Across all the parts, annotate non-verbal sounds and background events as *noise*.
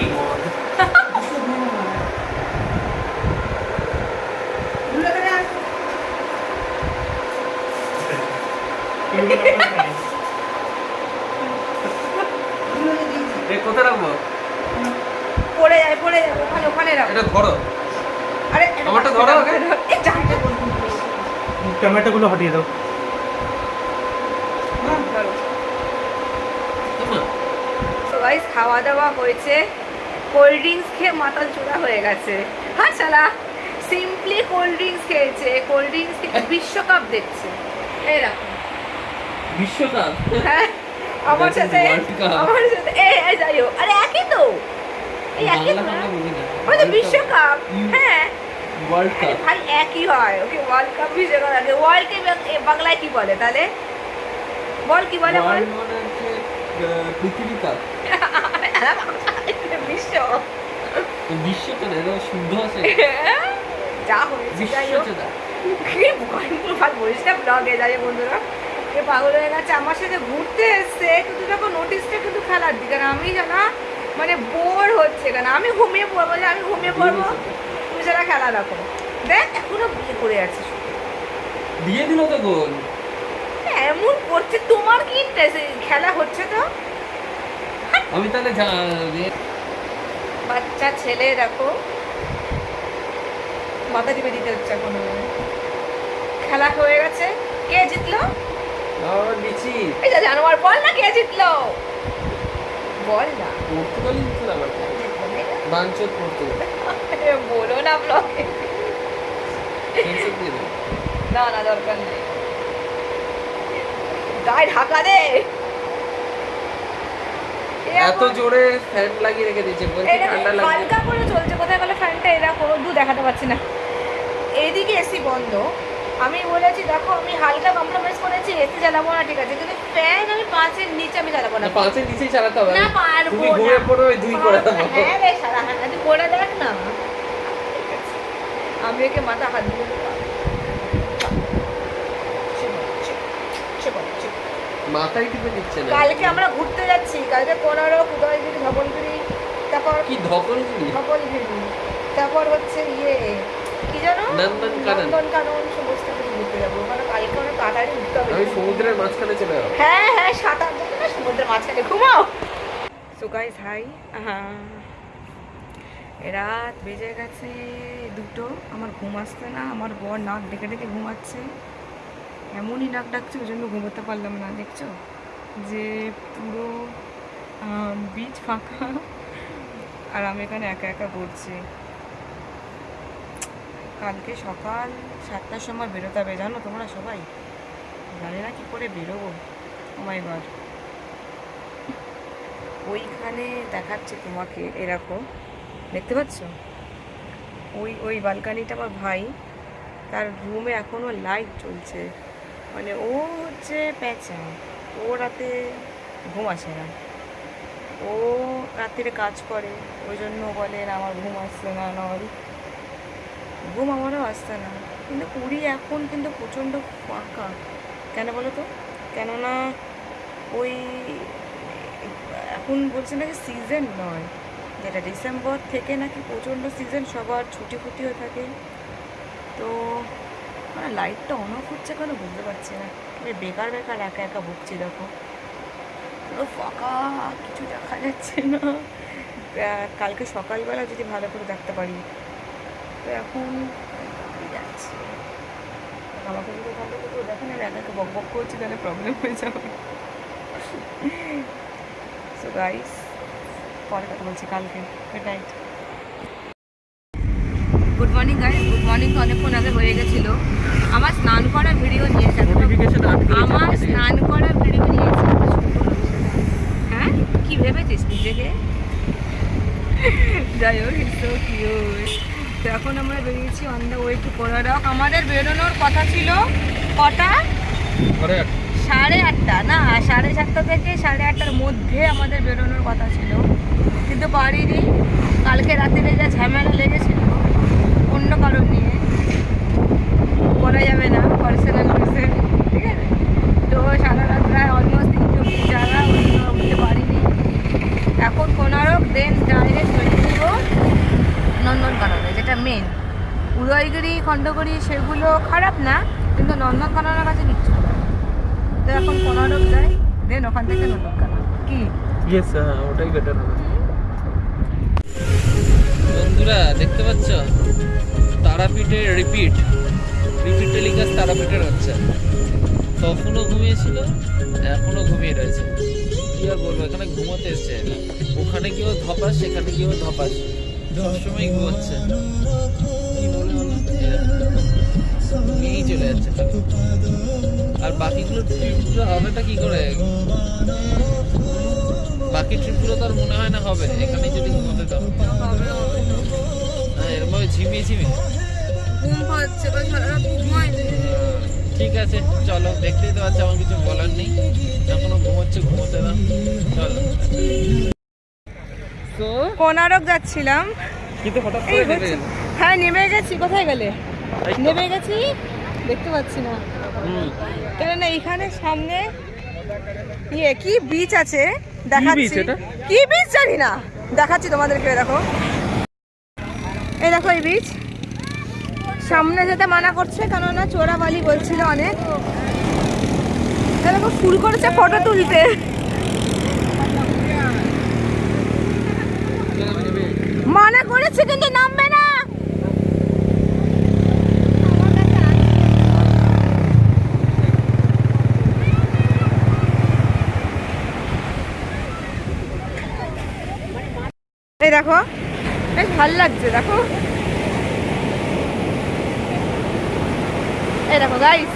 *laughs* কোথায় রাখব? পড়ে যায় পড়ে যাবে ওখানে ওখানে রাখো এটা ধরো। আরে আমারটা ধরো। এই জানটা টমেটোগুলো হটিয়ে দাও। গাইস খাওয়া দাওয়া হয়েছে। কোল্ড ড্রিঙ্কস খেয়ে মাতাল চূড়া হয়ে গেছে। হ্যাঁ শালা। সিম্পলি কোল্ড ড্রিঙ্কস খেয়েছে। কোল্ড ড্রিঙ্কস খেয়ে *laughs* বিশ্বকাপ দেখছে। এই বিশ্বকাপ? হ্যাঁ। আমার সাথে আমার সাথে এই যাই হোক। আরে একই তো। এই একই তো ওই তো বিশ্বকাপ। হ্যাঁ। ওয়ার্ল্ড কাপ ভাই একই হয়। ওকে ওয়ার্ল্ড কাপ বিশ্বকাপ আগে ওয়ার্ল্ড কে বাংলায় কি বলে তাহলে? বল কি বলে বল? মানে পৃথিবী কাপ *laughs* বিশ্ব। বিশ্বটা না শুদ্ধ আছে। *laughs* যা হয়েছে যাই হোক। কি ভয়ঙ্কর বলিস না ব্লগে যাই বন্ধুরা। এ পাগল হয়ে গেছে আমার সাথে ঘুরতে এসছে কিন্তু দেখো নোটিসটা কিন্তু খেলার দিকে আর আমি জানা মানে বোর হচ্ছে কেন? আমি ঘুমিয়ে পড়ব যে আমি ঘুমিয়ে পড়ব। তুমি সেটা খেলা দেখো দেখ এখনও বিয়ে করে আছিস। দিয়ে দিল তো গোল এমন করছে তোমার কি ইন্টারেস্ট খেলা হচ্ছে তো? আমি তাহলে বাচ্চা ছেলে দেখো। মাথা টিপে দিতে হচ্ছে এখন খেলা হয়ে গেছে। কে জিতলো? জানোয়ার বল না কে জিতলো। বল না। পর্তুগালই জিতল আবার বাঞ্চত পর্তুগাল। বলো না ব্লগে। না না দরকার নেই। গায়ে ঢাকা দে। এত জোরে ফ্যান লাগিয়ে রেখে দিয়েছে বলছে ঠান্ডা লাগবে। হালকা করে চলছে? কোথায় গেলে ফ্যানটা? এরকম দু দেখাতে পাচ্ছি না। এইদিকে এসি বন্ধ। আমি বলেছি দেখো আমি হালকা কম্প্রোমাইজ করেছি এসি চালাবো না ঠিক আছে। কিন্তু ফ্যান আমি পাঁচের নিচে আমি চালাবো না। পাঁচের নিচেই চালাতে হবে। না পারব তুমি। ঘুমিয়ে পড়ো ওই দুই করে দেবো হ্যাঁ রে সারা তুই করে দেখ না। আমি ওকে মাথা হাত দিয়ে দিলাম। চিপ, চিপ, চিপ, চিপ। মাথায় টিপে দিচ্ছে না? কালকে আমরা ঘুরতে যাচ্ছি কালকে পনেরো উদয়গিরি ধবলগিরি তারপর কি কি ধবলগিরি তারপর হচ্ছে ইয়ে কি জানো? নন্দনকানন। নন্দনকানন সমস্ত কিছু ঘুরতে যাব। মানে কালকে অনেক তাড়াতাড়ি উঠতে হবে। আমি সমুদ্রের মাঝখানে চলে যাব। হ্যাঁ হ্যাঁ সাঁতার না সমুদ্রের মাঝখানে। ঘুমাও! সো গাইস হাই রাত বেজে গেছে দুটো। আমার ঘুম আসছে না আমার বর নাক ডেকে ডেকে ঘুমাচ্ছে। এমনই নাক ডাকছে ওই জন্য ঘুমোতে পারলাম না, দেখছ? যে পুরো বীজ ফাঁকা, আর আমি এখানে একা একা ঘুরছি কালকে সকাল সাতটার সময় বেরোতে হবে জানো তোমরা সবাই? জানি না কি করে বেরোবো মাই গড। ওইখানে দেখাচ্ছে তোমাকে, এরকম। দেখতে পাচ্ছ? ওই ওই বালকানিটা আমার ভাই, তার রুমে এখনও লাইট চলছে মানে ও হচ্ছে প্যাঁচা ও রাতে ঘুম আসে না। ও রাত্রিরে কাজ করে, ওই জন্য বলেন আমার ঘুম আসছে না নল ঘুম আমারও আসছে না। কিন্তু পুরী এখন কিন্তু প্রচণ্ড ফাঁকা। কেন বলো তো? কেননা ওই এখন বলছে নাকি সিজন নয়। যেটা ডিসেম্বর থেকে নাকি প্রচণ্ড সিজন সবার ছুটি ফুটি হয়ে থাকে। তো মানে লাইটটা অন অফ হচ্ছে কেন বুঝতে পারছি না। বেকার বেকার একা একা ভুগছি, দেখো। পুরো ফাঁকা, কিছু দেখা যাচ্ছে না। কালকে সকালবেলা যদি ভালো করে দেখতে পারি। তো এখন যাচ্ছে? আমাকে যদি ভালো করে দেখেন আমি একা একা বক বক করছি, তাহলে প্রবলেম হয়ে যাবে। সো গাইস পরে কথা বলছি কালকে। Good night good morning guys good morning তো অনেকক্ষণ আগে হয়ে গেছিল। আমার স্নান করার ভিডিও নিয়েছে আমার স্নান করার ভিডিও নিয়েছে হ্যাঁ? কি ভেবেছিস নিজেকে? যাই হোক ইটস তো এখন আমরা বেরিয়েছি অন দ্য ওয়ে টু কোলারক আমাদের বেরোনোর কথা ছিল কটা? সাড়ে আটটা না সাড়ে সাতটা থেকে সাড়ে আটটার মধ্যে আমাদের বেরোনোর কথা ছিল। কিন্তু পারিনি কালকে রাত্রে যা ঝামেলা লেগেছিল কারণ বলা যাবে না পার্সোনাল রিজন ঠিক আছে? তো সারা রাত প্রায় অলমোস্ট জায়গা উঠতে পারিনি। এখন কোনারক দেন ডাইরেক্ট নন্দনকাননে যেটা মেন উদয়গিরি খণ্ডগিরি সেগুলো খারাপ না কিন্তু নন্দনকাননের কাছে কিচ্ছু তো এখন কোনারক যাই দেন ওখান থেকে নন্দনকানন। কি? ইয়েস ওটাই বেটার হবে। বন্ধুরা দেখতে পাচ্ছ? তারাপীঠের রিপিট রিপিট টেলিকাস্ট তারাপীঠের হচ্ছে তখনও ঘুমিয়েছিল, এখনও ঘুমিয়ে রয়েছে। কি আর বলব, এখানে ঘুমোতে এসছে। ওখানে কেউ ধপাস, সেখানে কেউ ধপাস। সবসময় ঘুমোচ্ছে? চলে যাচ্ছে। আর বাকিগুলো ট্রিপগুলো হবেটা কি করে? বাকি ট্রিপগুলো তো আর মনে হয় না হবে। এখানে যদি ঘুমোতে দাও। ঝিমিয়ে ঝিমিয়ে? ঘুম পাচ্ছে বা সারা ঘুমায়নি ঠিক আছে চলো দেখতেই তো পাচ্ছি আমার কিছু বলার নেই। এখনও ঘুমোচ্ছে ঘুমোতে না চলো। কোনারক যাচ্ছিলাম। কিন্তু হঠাৎ করে হ্যাঁ নেমে গেছি কোথায় গেলে? নেমে গেছি দেখতে পাচ্ছি না। হুম। কেন না এখানে সামনে ইয়ে কি বিচ আছে? দেখাচ্ছি। কি বিচ জানি না। দেখাচ্ছি তোমাদেরকে দেখো। এই দেখো এই বিচ সামনে যেতে মানা করছে, কেননা চোরাবালি বলছিল অনেক। দেখো ফুল করেছে ফটো তুলতে। মানা করেছে কিন্তু নামবে না। দেখো। বেশ ভালো লাগছে, দেখো। এই দেখো গাইস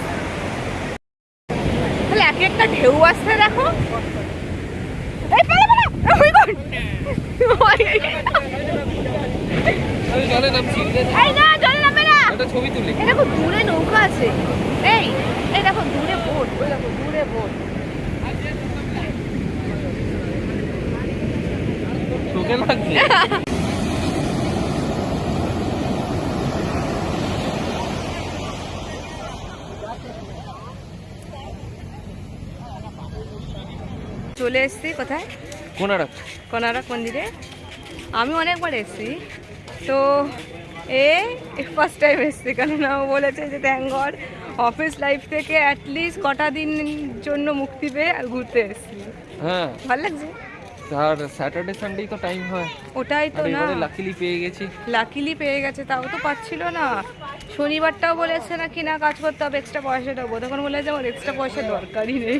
তাহলে এক একটা ঢেউ আসছে, দেখো। ছবি তুলি দেখো, দূরে নৌকা আছে। এই দেখো, দূরে বোট, ওই দেখো লাগছে? চলে এসেছি কোথায়? কোনারক। কোনারক মন্দিরে। আমি অনেকবার এসেছি। তো এ ফার্স্ট টাইম এসেছি কেননা ও বলেছে যে ট্যাঙ্গর অফিস লাইফ থেকে অ্যাটলিস্ট কটা দিন জন্য মুক্তি পেয়ে আর ঘুরতে এসেছি। হ্যাঁ। ভালো লাগছে? আর স্যাটারডে সানডেই তো টাইম হয়। ওটাই তো না। লাকিলি পেয়ে গেছি। লাকিলি পেয়ে গেছে তাও তো পাচ্ছিল না। শনিবারটাও বলেছে না কি না কাজ করতে হবে এক্সট্রা পয়সাটা দেবো। তখন বলেছে আমার এক্সট্রা পয়সা দরকারই নেই।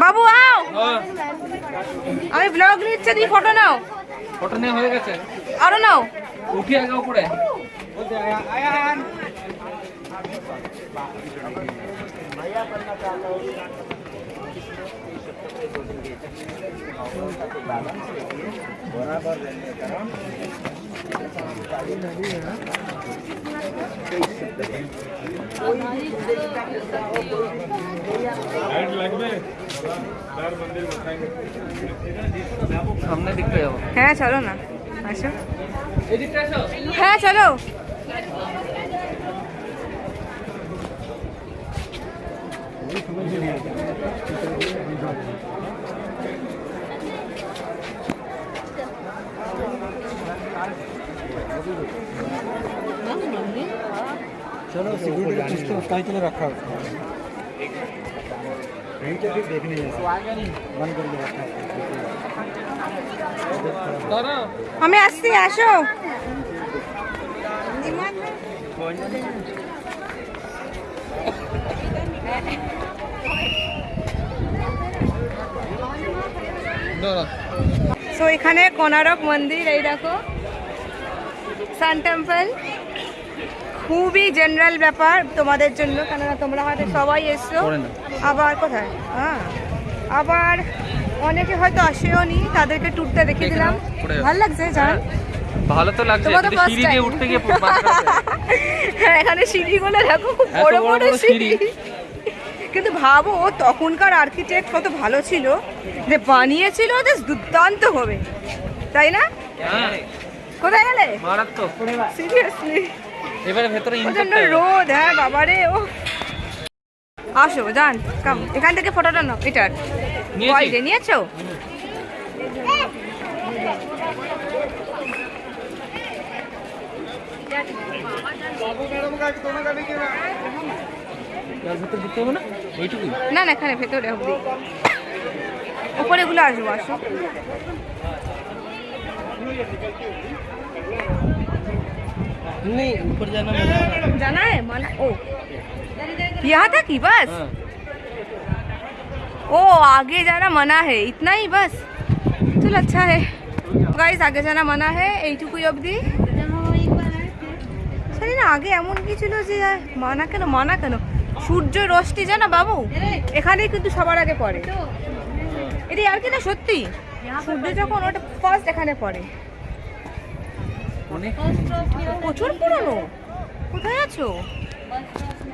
বাবু আও। হ্যাঁ। আমি ব্লগ নিচ্ছে তুমি ফটো নাও। ফটো নেওয়া হয়ে গেছে? আরও নাও। উঠি আগে উপরে। সামনের দিকটা যাব। হ্যাঁ চলো না। আসো। হ্যাঁ চলো। चलो सिक्योरिटी कुछ तो उसका ही के लिए रखा है यहीं के भी देखने जाए बंद कर दिया रखा है দাঁড়াও আমি আসছি আসো দাঁড়াও সো এখানে কোনারক মন্দির এই দেখো সান টেম্পল। খুবই জেনারেল ব্যাপার তোমাদের জন্য কেননা তোমরা হয়তো সবাই এসছো। আবার কোথায়? হ্যাঁ আবার অনেকে হয়তো আসেও নি তাদেরকে ট্যুরটা দেখে দিলাম। ভালো লাগছে জান ভালো তো লাগছে সিঁড়ি দিয়ে উঠতে গিয়ে হয়ে। *laughs* হ্যাঁ এখানে সিঁড়িগুলো দেখো খুব বড় বড় সিঁড়ি। কিন্তু ভাবো তখনকার আর্কিটেক্ট কত ভালো ছিল। যে বানিয়েছিল বেশ দুর্দান্ত হবে। তাই না? হ্যাঁ। কোথায় গেলে? মারাত্মক। সিরিয়াসলি এবারে ভেতরে প্রচণ্ড রোদ হ্যাঁ বাবারে ও। আসো যান কাম এখান থেকে ফটোটা নাও এটার নিয়েছি। ওয়াইডে নিয়েছো? না? না এখানে ভেতরে উপরে গুলো আসব আসো। नहीं ऊपर जाना मना जाना है मना ओ यहाँ तक ही बस हाँ ओ आगे जाना मना है इतना ही बस चलो अच्छा है গাইস আগে জানা মানা হে এইটুকুই অবধি জানি না আগে এমন কি ছিল যে আহ, মানা কেন মানা কেন সূর্য রশ্মি জানা বাবু এখানেই কিন্তু সবার আগে পড়ে এটি আর কি না সত্যি সূর্য যখন ওটা ফার্স্ট এখানে পড়ে অনেক প্রচুর পুরনো। কোথায় আছো?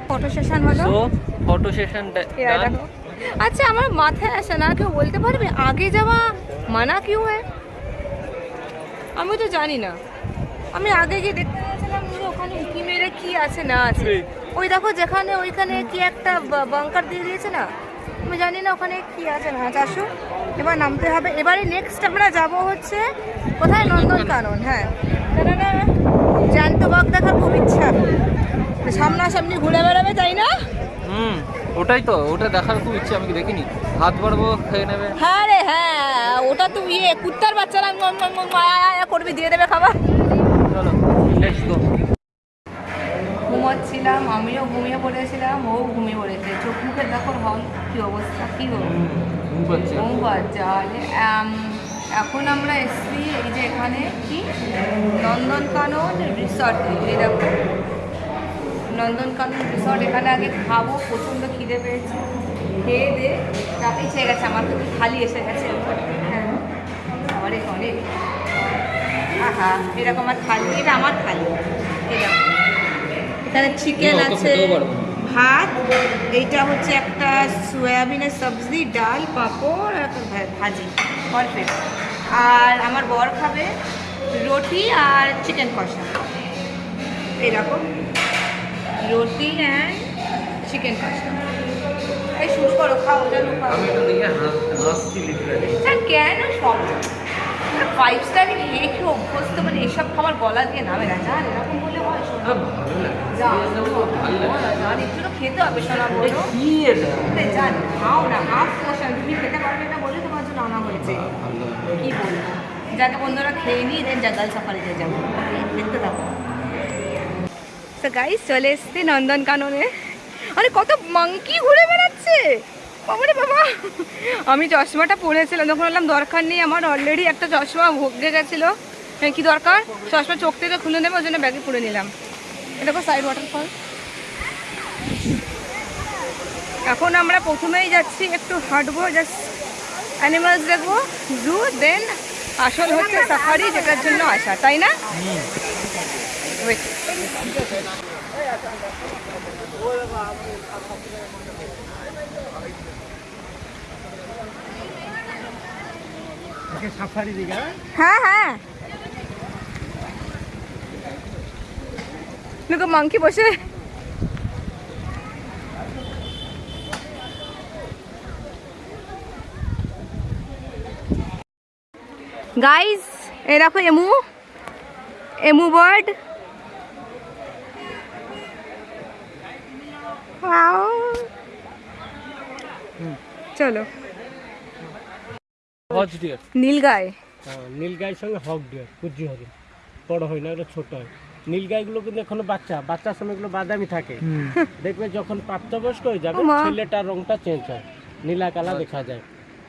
ফটো সেশন হলো? ফটো সেশন আচ্ছা আমার মাথায় আসে না কেউ বলতে পারবে? আগে যাওয়া মানা কিউ হয় আমি তো জানি না। আমি আগে গিয়ে দেখতে গেছিলাম ওখানে উকি মেরে কি আছে না আছে। ওই দেখো যেখানে ওইখানে কি একটা বাংকার দিয়ে দিয়েছে না? আমি জানি না ওখানে কি আছে না আসো এবার নামতে হবে। এবারে নেক্সট আমরা যাব হচ্ছে কোথায়? নন্দনকানন হ্যাঁ। কেননা জ্যান্ত বাঘ দেখার খুব ইচ্ছা। সামনাসামনি ঘুরে বেড়াবে তাই না? হুম ওটাই তো ওটা দেখার খুব ইচ্ছে আমি দেখিনি। হাত বাড়বো খেয়ে নেবে। হ্যাঁ রে হ্যাঁ ওটা তো ইয়ে কুত্তার বাচ্চারা করবি দিয়ে দেবে খাবার। চলো লেটস গো ঘুমাচ্ছিলাম আমিও ঘুমিয়ে পড়েছিলাম ও ঘুমিয়ে পড়েছে। চোখ মুখের দেখো হল কি অবস্থা কি গো? ঘুম পাচ্ছে। এখন আমরা এসছি এই যে এখানে কি? নন্দনকানন রিসর্ট এই দেখো। নন্দনকানন রিসর্ট এখানে আগে খাব প্রচণ্ড খিদে পেয়েছে। খেয়ে দে চাপি ছেয়ে গেছে আমার তো খালি এসে গেছে। হ্যাঁ। অনেক অনেক আহা এরকম আমার থালি এটা আমার থালি। এরকম এখানে চিকেন আছে। ভাত এইটা হচ্ছে একটা সয়াবিনের সবজি ডাল পাঁপড় আর ভাজি পারফেক্ট আর আমার বর খাবে রুটি আর চিকেন কষা। এরকম। রুটি অ্যান্ড চিকেন কষা। এই শুরু করো খাও স্যার কেন সব? ফাইভ স্টার খেয়ে অভ্যস্ত মানে এসব খাবার গলা দিয়ে নামে না। জান এরকম বলে হয়। জান একটু খেতে হবে বলো। জান খাও না হাফ তুমি খেতে পারবে না বলে তোমার জন্য আনা হয়েছে। কি বলব? বন্ধুরা খেয়ে নিই দেন সাফারিতে যাব। দেখতে থাকো। তো গাইস চলে এসছি নন্দনকাননে। আরে কত মাংকি ঘুরে বেড়াচ্ছে! বাবা আমি চশমাটা পরেছিলাম, তখন বললাম, দরকার নেই আমার অলরেডি একটা চশমা ভোগে গেছিল। হ্যাঁ কি দরকার? চশমা চোখ থেকে খুলে নেবে, ওই জন্য ব্যাগে পুরে নিলাম। এটা সাইড ওয়াটারফল এখন আমরা প্রথমেই যাচ্ছি, একটু হাঁটবো জাস্ট অ্যানিমালস দেখব জু দেন আসল হচ্ছে সাফারি যেটার জন্য আসা, তাই না. সাফারি দিঘা হ্যাঁ হ্যাঁ দেখো মাংকি বসে গাইস এ দেখো এমু এমু বার্ড চলো। হজ ডিয়ার। নীলগায় নীল গায়ের সঙ্গে হক ডিয়ার কুজি হরিণ বড় হয় না এটা ছোট হয়। নীলগাইগুলো কিন্তু এখনও বাচ্চা বাচ্চার সময় এগুলো বাদামি থাকে। দেখবে যখন প্রাপ্তবয়স্ক হয়ে যাবে ছেলেটার রংটা চেঞ্জ হয় নীলা কালা দেখা যায়।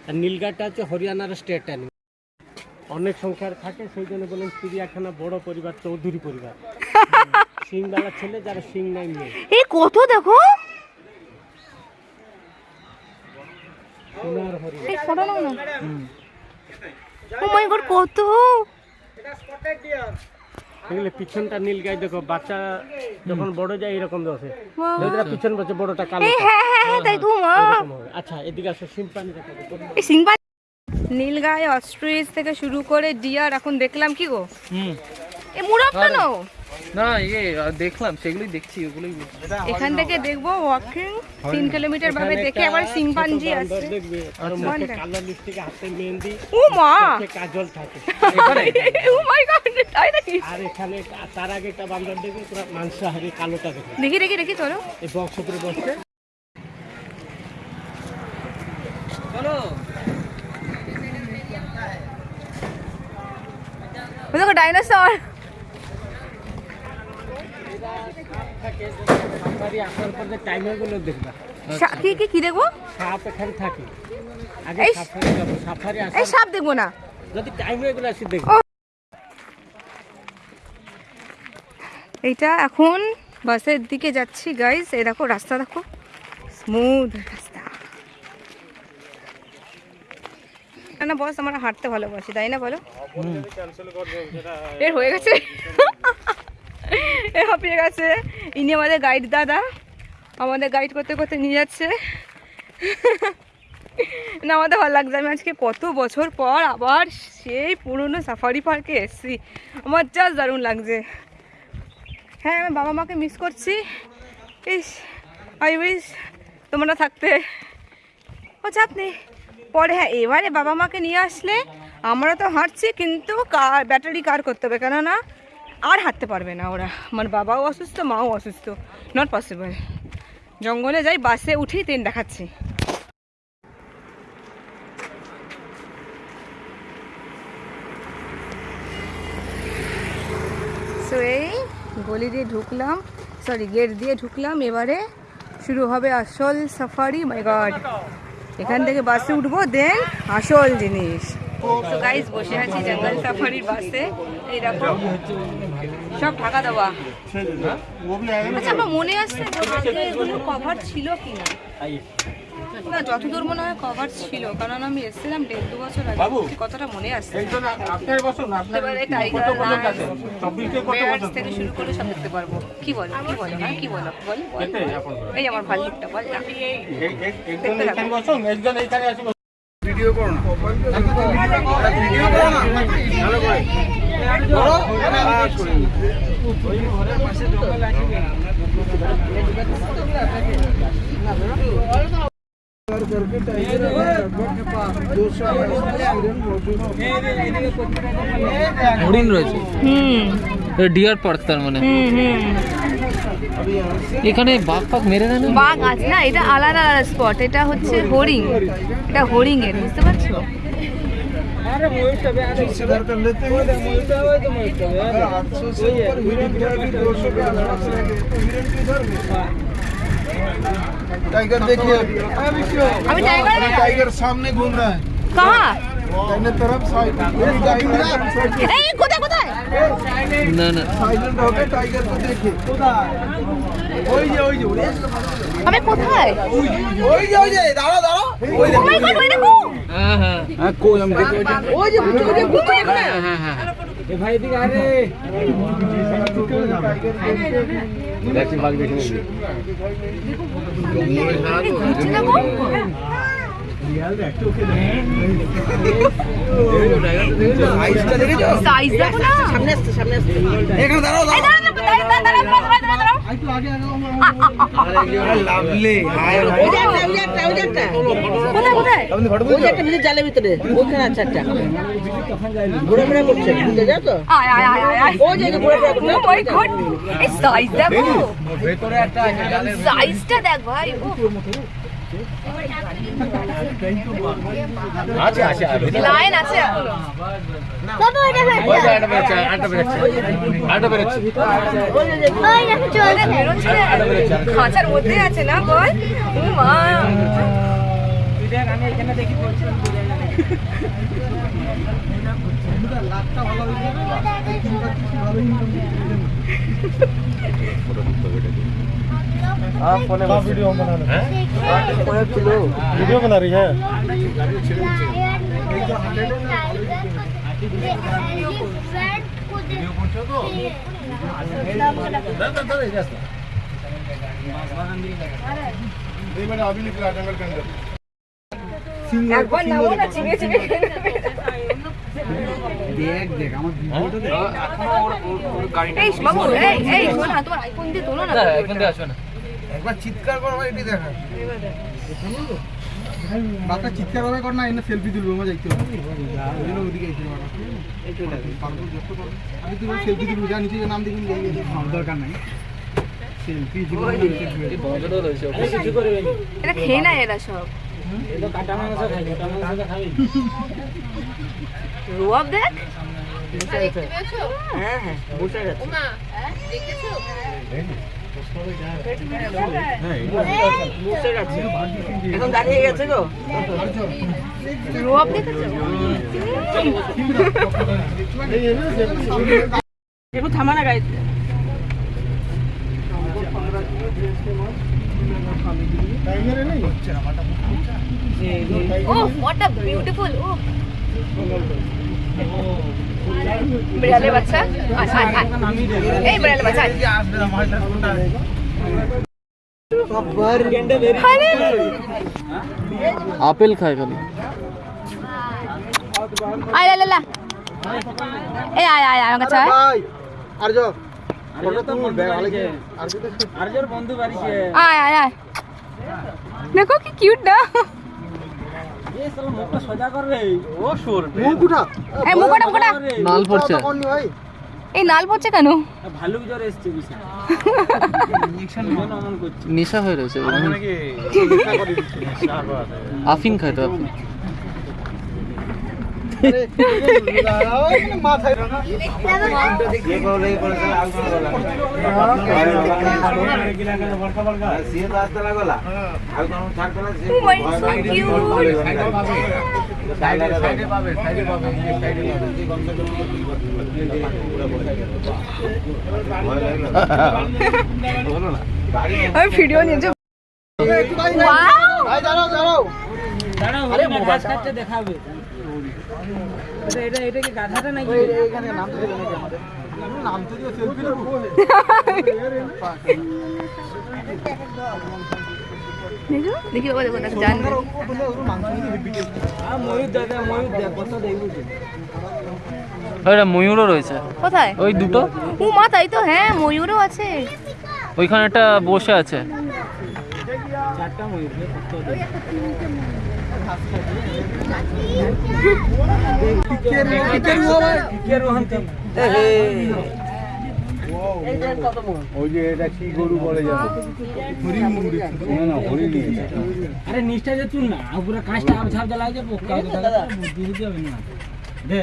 আর নীলগাইটা হচ্ছে হরিয়ানার স্টেট অ্যানিমেল অনেক সংখ্যার থাকে সেই জন্য বলেন চিড়িয়াখানা বড় পরিবার চৌধুরী পরিবার। *laughs* সিংবালা ছেলে যারা সিং নাই মেয়ে। এই কত দেখো সোনার হরিণ এই ফটো নাও না। ও মাই গড কত? এগুলো পিছনটা নীল গাই দেখো বাচ্চা যখন বড় যায় এরকম আছে। Wow. পিছন বছর বড়টা কালো হ্যাঁ হ্যাঁ হ্যাঁ তাই তো মা। আচ্ছা এদিকে আসো সিম্পানি দেখাবো এই অস্ট্রিচ থেকে শুরু করে ডিয়ার এখন দেখলাম কি গো? হুম। এ নাও। না ইয়ে দেখলাম সেগুলোই দেখছি ওগুলোই এখান থেকে দেখব ওয়াকিং তিন কিলোমিটার ভাবে দেখে আবার সিম্পাঞ্জি কালো লিপস্টিক হাতে মেহেন্দি ও মা! কাজল থাকে। *laughs* ও মাই গড তাই নাকি? আর এখানে তার আগে একটা বান্দর দেখবে পুরো মাংসাহারি কালোটা দেখি দেখি দেখি চলো। এই বক্স উপরে বসছে। চলো। দেখো ডাইনোসর সাফারি আসার পর যে টাইমার দেখবা। কি কি কি দেখব? সাপ এখানে থাকে। আগে সাফারি যাব সাফারি এই সাপ দেখব না। যদি টাইমারগুলো দেখব। এইটা এখন বাসের দিকে যাচ্ছি গাইস এই দেখো রাস্তা দেখো। স্মুথ রাস্তা। না বস আমরা হাঁটতে ভালোবাসি তাই না বলো? এর হয়ে গেছে। *laughs* হাঁপিয়ে গেছে। ইনি আমাদের গাইড দাদা। আমাদের গাইড করতে করতে নিয়ে যাচ্ছে। না, আমাদের ভালো লাগছে। আমি আজকে কত বছর পর আবার সেই পুরনো সাফারি পার্কে এসেছি। আমার জাস্ট দারুণ লাগছে। হ্যাঁ আমি বাবা মাকে মিস করছি। ইস আই উইস তোমরা থাকতে। ও চাপ নেই পরে হ্যাঁ এবারে বাবা মাকে নিয়ে আসলে আমরা তো হাঁটছি, কিন্তু কার ব্যাটারি কার করতে হবে। কেননা আর হাঁটতে পারবে না ওরা। আমার বাবাও অসুস্থ, মাও অসুস্থ। নট পসিবল জঙ্গলে যাই, বাসে উঠেই ট্রেন দেখাচ্ছি। সো এই গলি দিয়ে ঢুকলাম সরি গেট দিয়ে ঢুকলাম। এবারে শুরু হবে আসল সাফারি মাই গড এখান থেকে বাসে উঠবো দেন আসল জিনিস। তো গাইস বসে আছি জঙ্গল সাফারির বাসে। এই সব ঢাকা দেওয়া। আচ্ছা আমার মনে আসছে এগুলো কভার ছিল কিনা। না যতদূর মনে হয় কভার ছিল কারণ আমি এসেছিলাম দেড় দু বছর আগে। কতটা মনে আসছে। এবারে টাইগার বেয়ার্স থেকে শুরু করে সব দেখতে পারব। কি বলো কি বলো হ্যাঁ কি বলো বল এই আমার ভাল্লুকটা বল না। দেখতে থাকো হরিণ রয়েছে হুম ডিয়ার পার্ক তার মানে হুম হুম এখানে বাঘ ফাঘ মেরে দেয় না বাঘ আছে না এটা আলাদা আলাদা স্পট এটা হচ্ছে হরিং এটা হরিং এর বুঝতে পারছো टाइगर देखिए আমি টাইগার टाइगर सामने घूम रहा है কাহা ডাইনের তরফ সাইড এই ডাইনের সাইড এই কোথায় কোথায় না না সাইলেন্ট হবে টাইগার তো দেখে কোথায় ওই যে ওই যে আমি কোথায় ওই যে ওই যে দাঁড়াও দাঁড়াও ওই যে ওই যে ওই দেখো হ্যাঁ হ্যাঁ হ্যাঁ কোই আমি দেখে ওই যে ঘুরতে ঘুরতে ঘুরতে হ্যাঁ হ্যাঁ হ্যাঁ এ ভাই এদিকে আরে দেখছি ভাগ দেখে নিবি দেখো জালের ভিতরে ওইখানে আছে একটা ঘোরাফেরা করছে বুঝতে যাও তো যে ঘোরাফেরা করছে সাইজটা দেখ ভাই আছে আছে লাইন আছে। এখনও ওই যে আটা বেরোচ্ছে। আটা বেরোচ্ছে। আটা বেরোচ্ছে ওটা বেরোচ্ছে। খাঁচার মধ্যে আছে না বল? ও মা। *laughs* वीडियो बना रहे वीडियो बना रही है একবার নামো না চিবিয়ে চিবিয়ে খেয়ে নেবে। এই বাবু এই এই শোন না তোমার আইফোন দিয়ে তোলো না না এখন দিয়ে আসবে না একবার চিৎকার কর ভাই এটি দেখা। বাচ্চা চিৎকার করে কর না এনে সেলফি তুলবো মজা দেখতে হবে। ওই জন্য ওদিকে আইছিল পারব যত পারব। আমি তুমি সেলফি তুলবো যা নিচে নাম দেখুন দরকার নাই। সেলফি এটা খেয়ে না এরা সব। রুয়াব দেখ। হ্যাঁ হ্যাঁ এখন দাঁড়িয়ে গেছে গো রুয়াব দেখেছ থামা না গাড়িতে Oh, what a beautiful. Oh. বিড়ালের বাচ্চা আয়, আয়, আয়। এই বিড়ালের বাচ্চা আয়। আরে, আপেল খায় খালি আয়, লা, লা, লা। এই আয় আয় আয় আমার কাছে আয়। ভাই আর যাও ফটো তুল ব্যাগ আলে আর আয় আয় আয় দেখো কি কিউট না মুখ উঠা। এই নাল পড়ছে। কেন? ভালুক নেশা হয়ে রয়েছে। আফিন খায় তো আফিন মাথায় Oh my, so cute. আমি ভিডিও নিয়েছি দাঁড়াও দাঁড়াও। আরে মোবাইল দেখাবে। এটা এটা কি গাধাটা নাকি? এখানে নাম তো নাকি আমাদের? নাম তো দিয়ে সেলফি নেব। দেখো দেখি বাবা দেখো দেখো জান ময়ূর দাদা ময়ূর দেখ কত দেখবি ওইটা ময়ূরও রয়েছে। কোথায়? ওই দুটো? ও মা তাই তো হ্যাঁ ময়ূরও আছে। ওইখানে একটা বসে আছে। চারটা ময়ূর দেখ ওই যে এটা কি গরু বলে আরে নিষ্ঠা যে তুল না পুরো কাঁচটা জ্বালা যে পোকা দিতে হবে না। দে।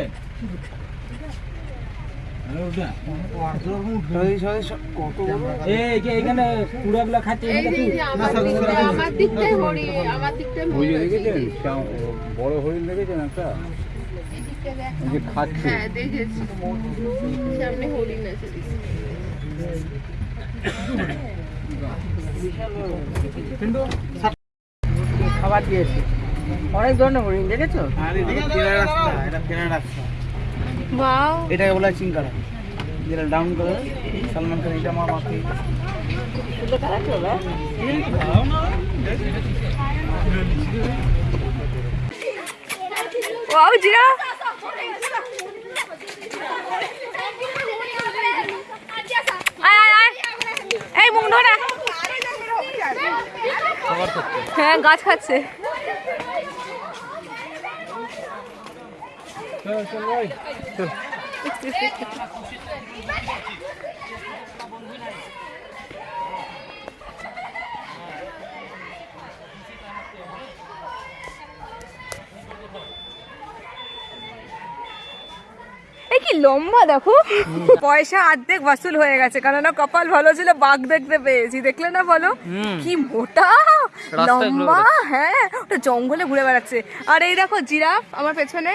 বড় হরিণ দেখেছেন একটা খাচ্ছে খাবার দিয়েছি। অনেক ধরনের হরিণ দেখেছ? রাস্তা রাস্তা। ওয়াও এটাকে বলা হয় চিংকারা। যেটা ডাউন করে সালমান খান এটা আমার মাথায় ওয়াও জিরা। এই মুখ হ্যাঁ গাছ খাচ্ছে এই কি লম্বা দেখো। পয়সা অর্ধেক ভাসুল হয়ে গেছে কেননা কপাল ভালো ছিল বাঘ দেখতে পেয়েছি দেখলে না বলো? কি মোটা লম্বা হ্যাঁ ওটা জঙ্গলে ঘুরে বেড়াচ্ছে। আর এই দেখো জিরাফ আমার পেছনে।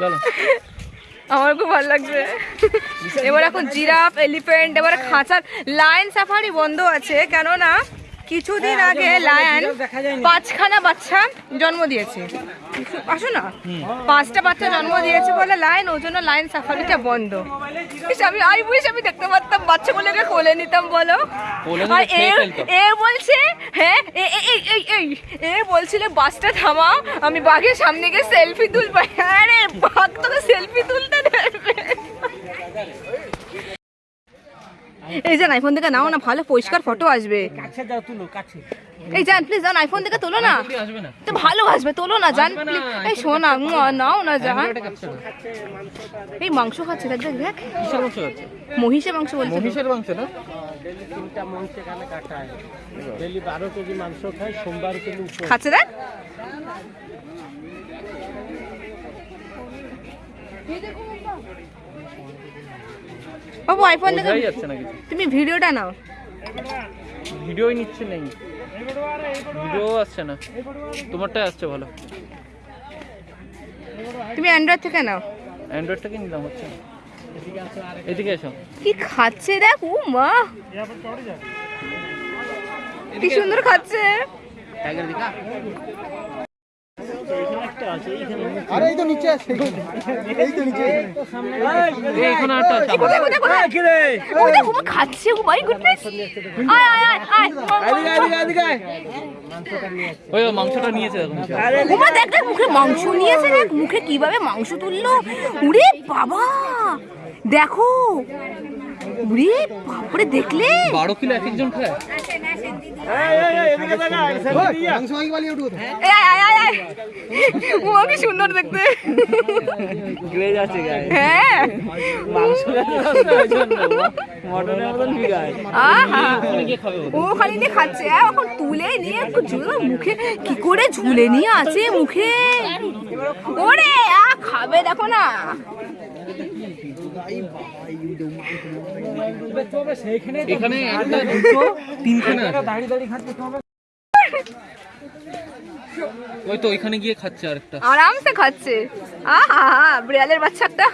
চলো আমার খুব ভালো লাগছে এবার এখন জিরাফ এলিফেন্ট এবার খাঁচার লাইন সাফারি বন্ধ আছে কেননা কিছুদিন আগে লায়ন পাঁচখানা বাচ্চা জন্ম দিয়েছে। আসো না। পাঁচটা বাচ্চা জন্ম দিয়েছে বলে লায়ন ওই জন্য লাইন সাফারিটা বন্ধ। আমি আই বুঝি আমি দেখতে পারতাম বাচ্চাগুলোকে কোলে নিতাম বলো। আর এ এ বলছে হ্যাঁ এই এই এই। এ বলছিল বাসটা থামাও আমি বাঘের সামনে গিয়ে সেলফি তুলবো। হ্যাঁ রে বাঘ তোকে সেলফি তুলতে দেবে। এই যান আইফোন থেকে নাও না ভালো পরিষ্কার ফটো আসবে। কাছে যাও তুলো কাছে। এই যান প্লিজ যান আইফোন থেকে তোলো না। জলদি আসবে না। তো ভালো আসবে তোলো না জান আসবে না, please। এই শোনা নাও না জান। এই মাংস খাচ্ছে দেখ দেখ দেখ। মহিষের মাংস বলছে। মহিষের মাংস না? মাংস এখানে কাটা হয় ডেলি বারো কেজি মাংস খায় সোমবার কিন্তু উপোস। খাচ্ছে দেখ বাবু আইফোন কিছু। তুমি ভিডিওটা নাও। ভিডিওই নিচ্ছে নেই। ভিডিও আসছে না। তোমারটাই আসছে ভালো। তুমি অ্যান্ড্রয়েড থেকে নাও। অ্যান্ড্রয়েড থেকে নিলাম হচ্ছে এদিকে এসো। কি খাচ্ছে দেখ ও মা। কি সুন্দর খাচ্ছে টাইগার দিকা একটা আছে এইখানে আরে এই তো নিচে আছে। এই তো নিচে এই এখানে একটা আছে। কোথায় কোথায় কোথায় ও দেখো ও খাচ্ছে ও মাই গুডনেস আয় আয় আয় আয়। ওই মাংসটা নিয়েছে দেখো ওমা দেখ দেখ মুখে মাংস নিয়েছে দেখ মুখে কীভাবে মাংস তুললো। উড়ে বাবা! দেখো। উরে বাপরে দেখলে? বারো কিলো এক একজন খায়? ও কি সুন্দর দেখতে। হ্যাঁ। গিয়ে ও। ও খালি নিয়ে খাচ্ছে। এখন তুলে নিয়ে একটু ঝুলে মুখে। কি করে ঝুলে নিয়ে আছে মুখে? ওরে আ খাবে দেখো না। এখানে একটা দুটো তিনখানে আছে। ওই তো ওইখানে গিয়ে খাচ্ছে আরেকটা। আরামসে খাচ্ছে। আহা বিড়ালের বাচ্চা একটা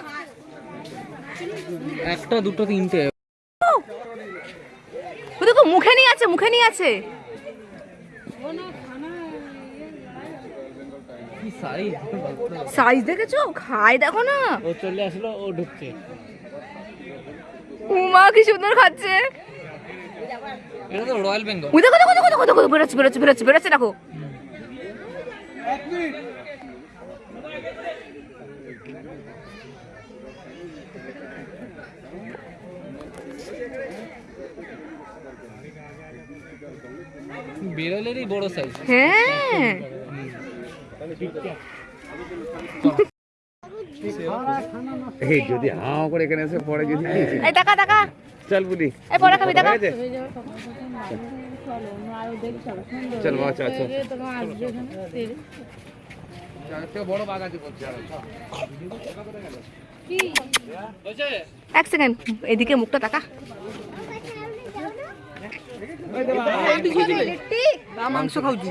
একটা দুটো তিনটে। ও দেখো মুখে নিয়ে আছে মুখে নিয়ে আছে। সাইজ সাইজ দেখেছ? খায় দেখো না। ও চলে আসলো ও ঢুকছে। উমা কি সুন্দর খাচ্ছে। এটা তো রয়্যাল বেঙ্গল ও দেখো দেখো দেখো দেখো দেখো বেরোচ্ছে বেরোচ্ছে বেরোচ্ছে বেরোচ্ছে দেখো। বিড়ালেরই বড় সাইজ হ্যাঁ। *laughs* এই যদি হাও করে এখানে এসে পড়ে যদি এই টাকা টাকা চল বুড়ি এই পড়া খাবি টাকা চল বড় বাঘ আছে এক সেকেন্ড এদিকে মুখটা তাকা মাংস খাওছি।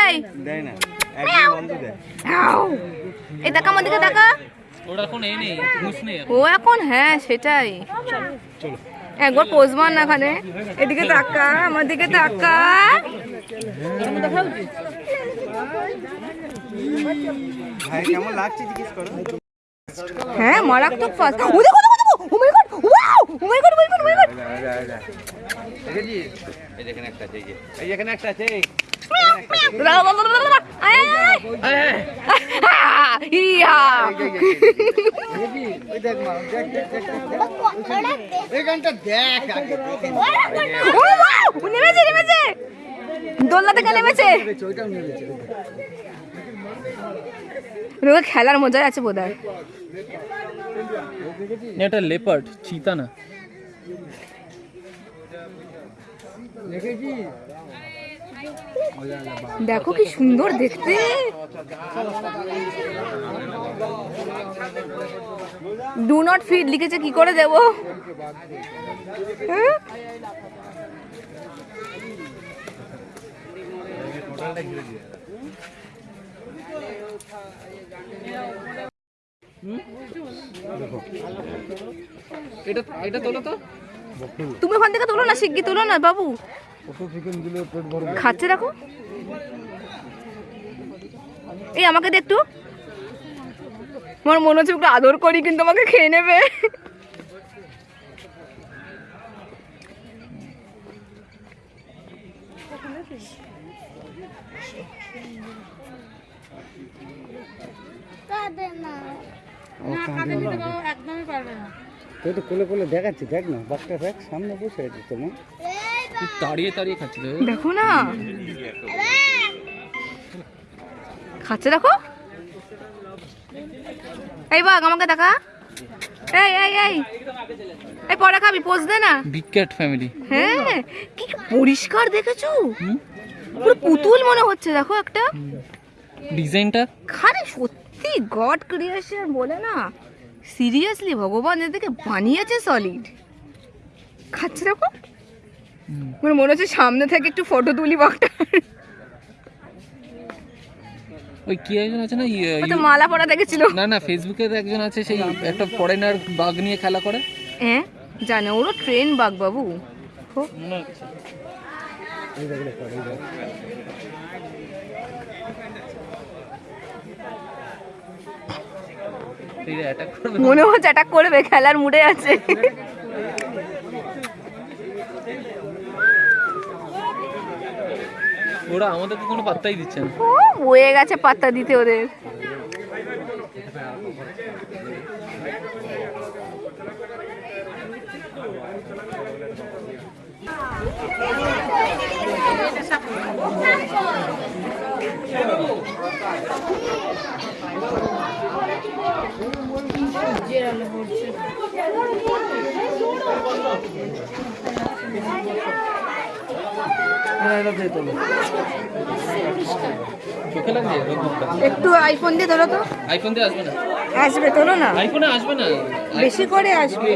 এই দেয় না এখন এই নেই ঘুষ নেই ও এখন হ্যাঁ সেটাই একবার পোজ মার না এখানে এদিকে তাকা আমার দিকে তাকা ভাই কেমন লাগছে জিজ্ঞেস করো হ্যাঁ মারাত্মক ফাস্ট ও দেখো দেখো দেখো ও my god wow oh my god oh my god oh my god এই যেখানে একটা এই যে এই যেখানে একটা আছে নেমেছে নেমেছে দোলনা থেকে নেমেছে খেলার মজাই আছে বোধ হয় এটা লেপার্ড চিতা না দেখো কি সুন্দর দেখতে। ডু নট ফিড লিখেছে কি করে দেব? হ্যাঁ? এটা এটা তোলো তো। তুমি ওখান থেকে তোলো না, শিগগি তোলো না বাবু। খাচ্ছে দেখো। এই আমাকে দে একটু। আমার মনে হচ্ছে ওকে আদর করি, কিন্তু আমাকে খেয়ে নেবে। তুই তো কোলে কোলে দেখাচ্ছি দেখ না বাচ্চা দেখ সামনে বসে আছে তোমার তুই তাড়িয়ে তাড়িয়ে খাচ্ছিল দেখো না। খাচ্ছে দেখো। এই বাঘ আমাকে দেখা। এই এই এই। এই পরে খাবি পোজ দে না। বিগ ক্যাট ফ্যামিলি হ্যাঁ কি পরিষ্কার দেখেছ? পুরো পুতুল মনে হচ্ছে দেখো একটা। ডিজাইনটা খারে সত্যি গড ক্রিয়েশন বলে না। সিরিয়াসলি ভগবান এদেরকে বানিয়েছে সলিড খাচ্ছে দেখো মানে মনে হচ্ছে সামনে থেকে একটু ফটো তুলি বাঘটা ওই কি একজন আছে না তো মালা পরা দেখেছিল। না না ফেসবুকে একজন আছে সেই একটা ফরেনার বাঘ নিয়ে খেলা করে। হ্যাঁ জানে ওরও ট্রেন বাঘ বাবু। হো, অ্যাটাক করবে। মনে হচ্ছে অ্যাটাক করবে খেলার মুডে আছে। ওরা আমাদেরকে কোনো পাত্তাই দিচ্ছে না। ও বয়ে গেছে পাত্তা দিতে ওদের। লাগছে রোদ্দুরটা একটু আইফোন দিয়ে ধরো তো। আইফোন দিয়ে আসবে না? আসবে তোলো না। আইফোনে আসবে না? বেশি করে আসবে।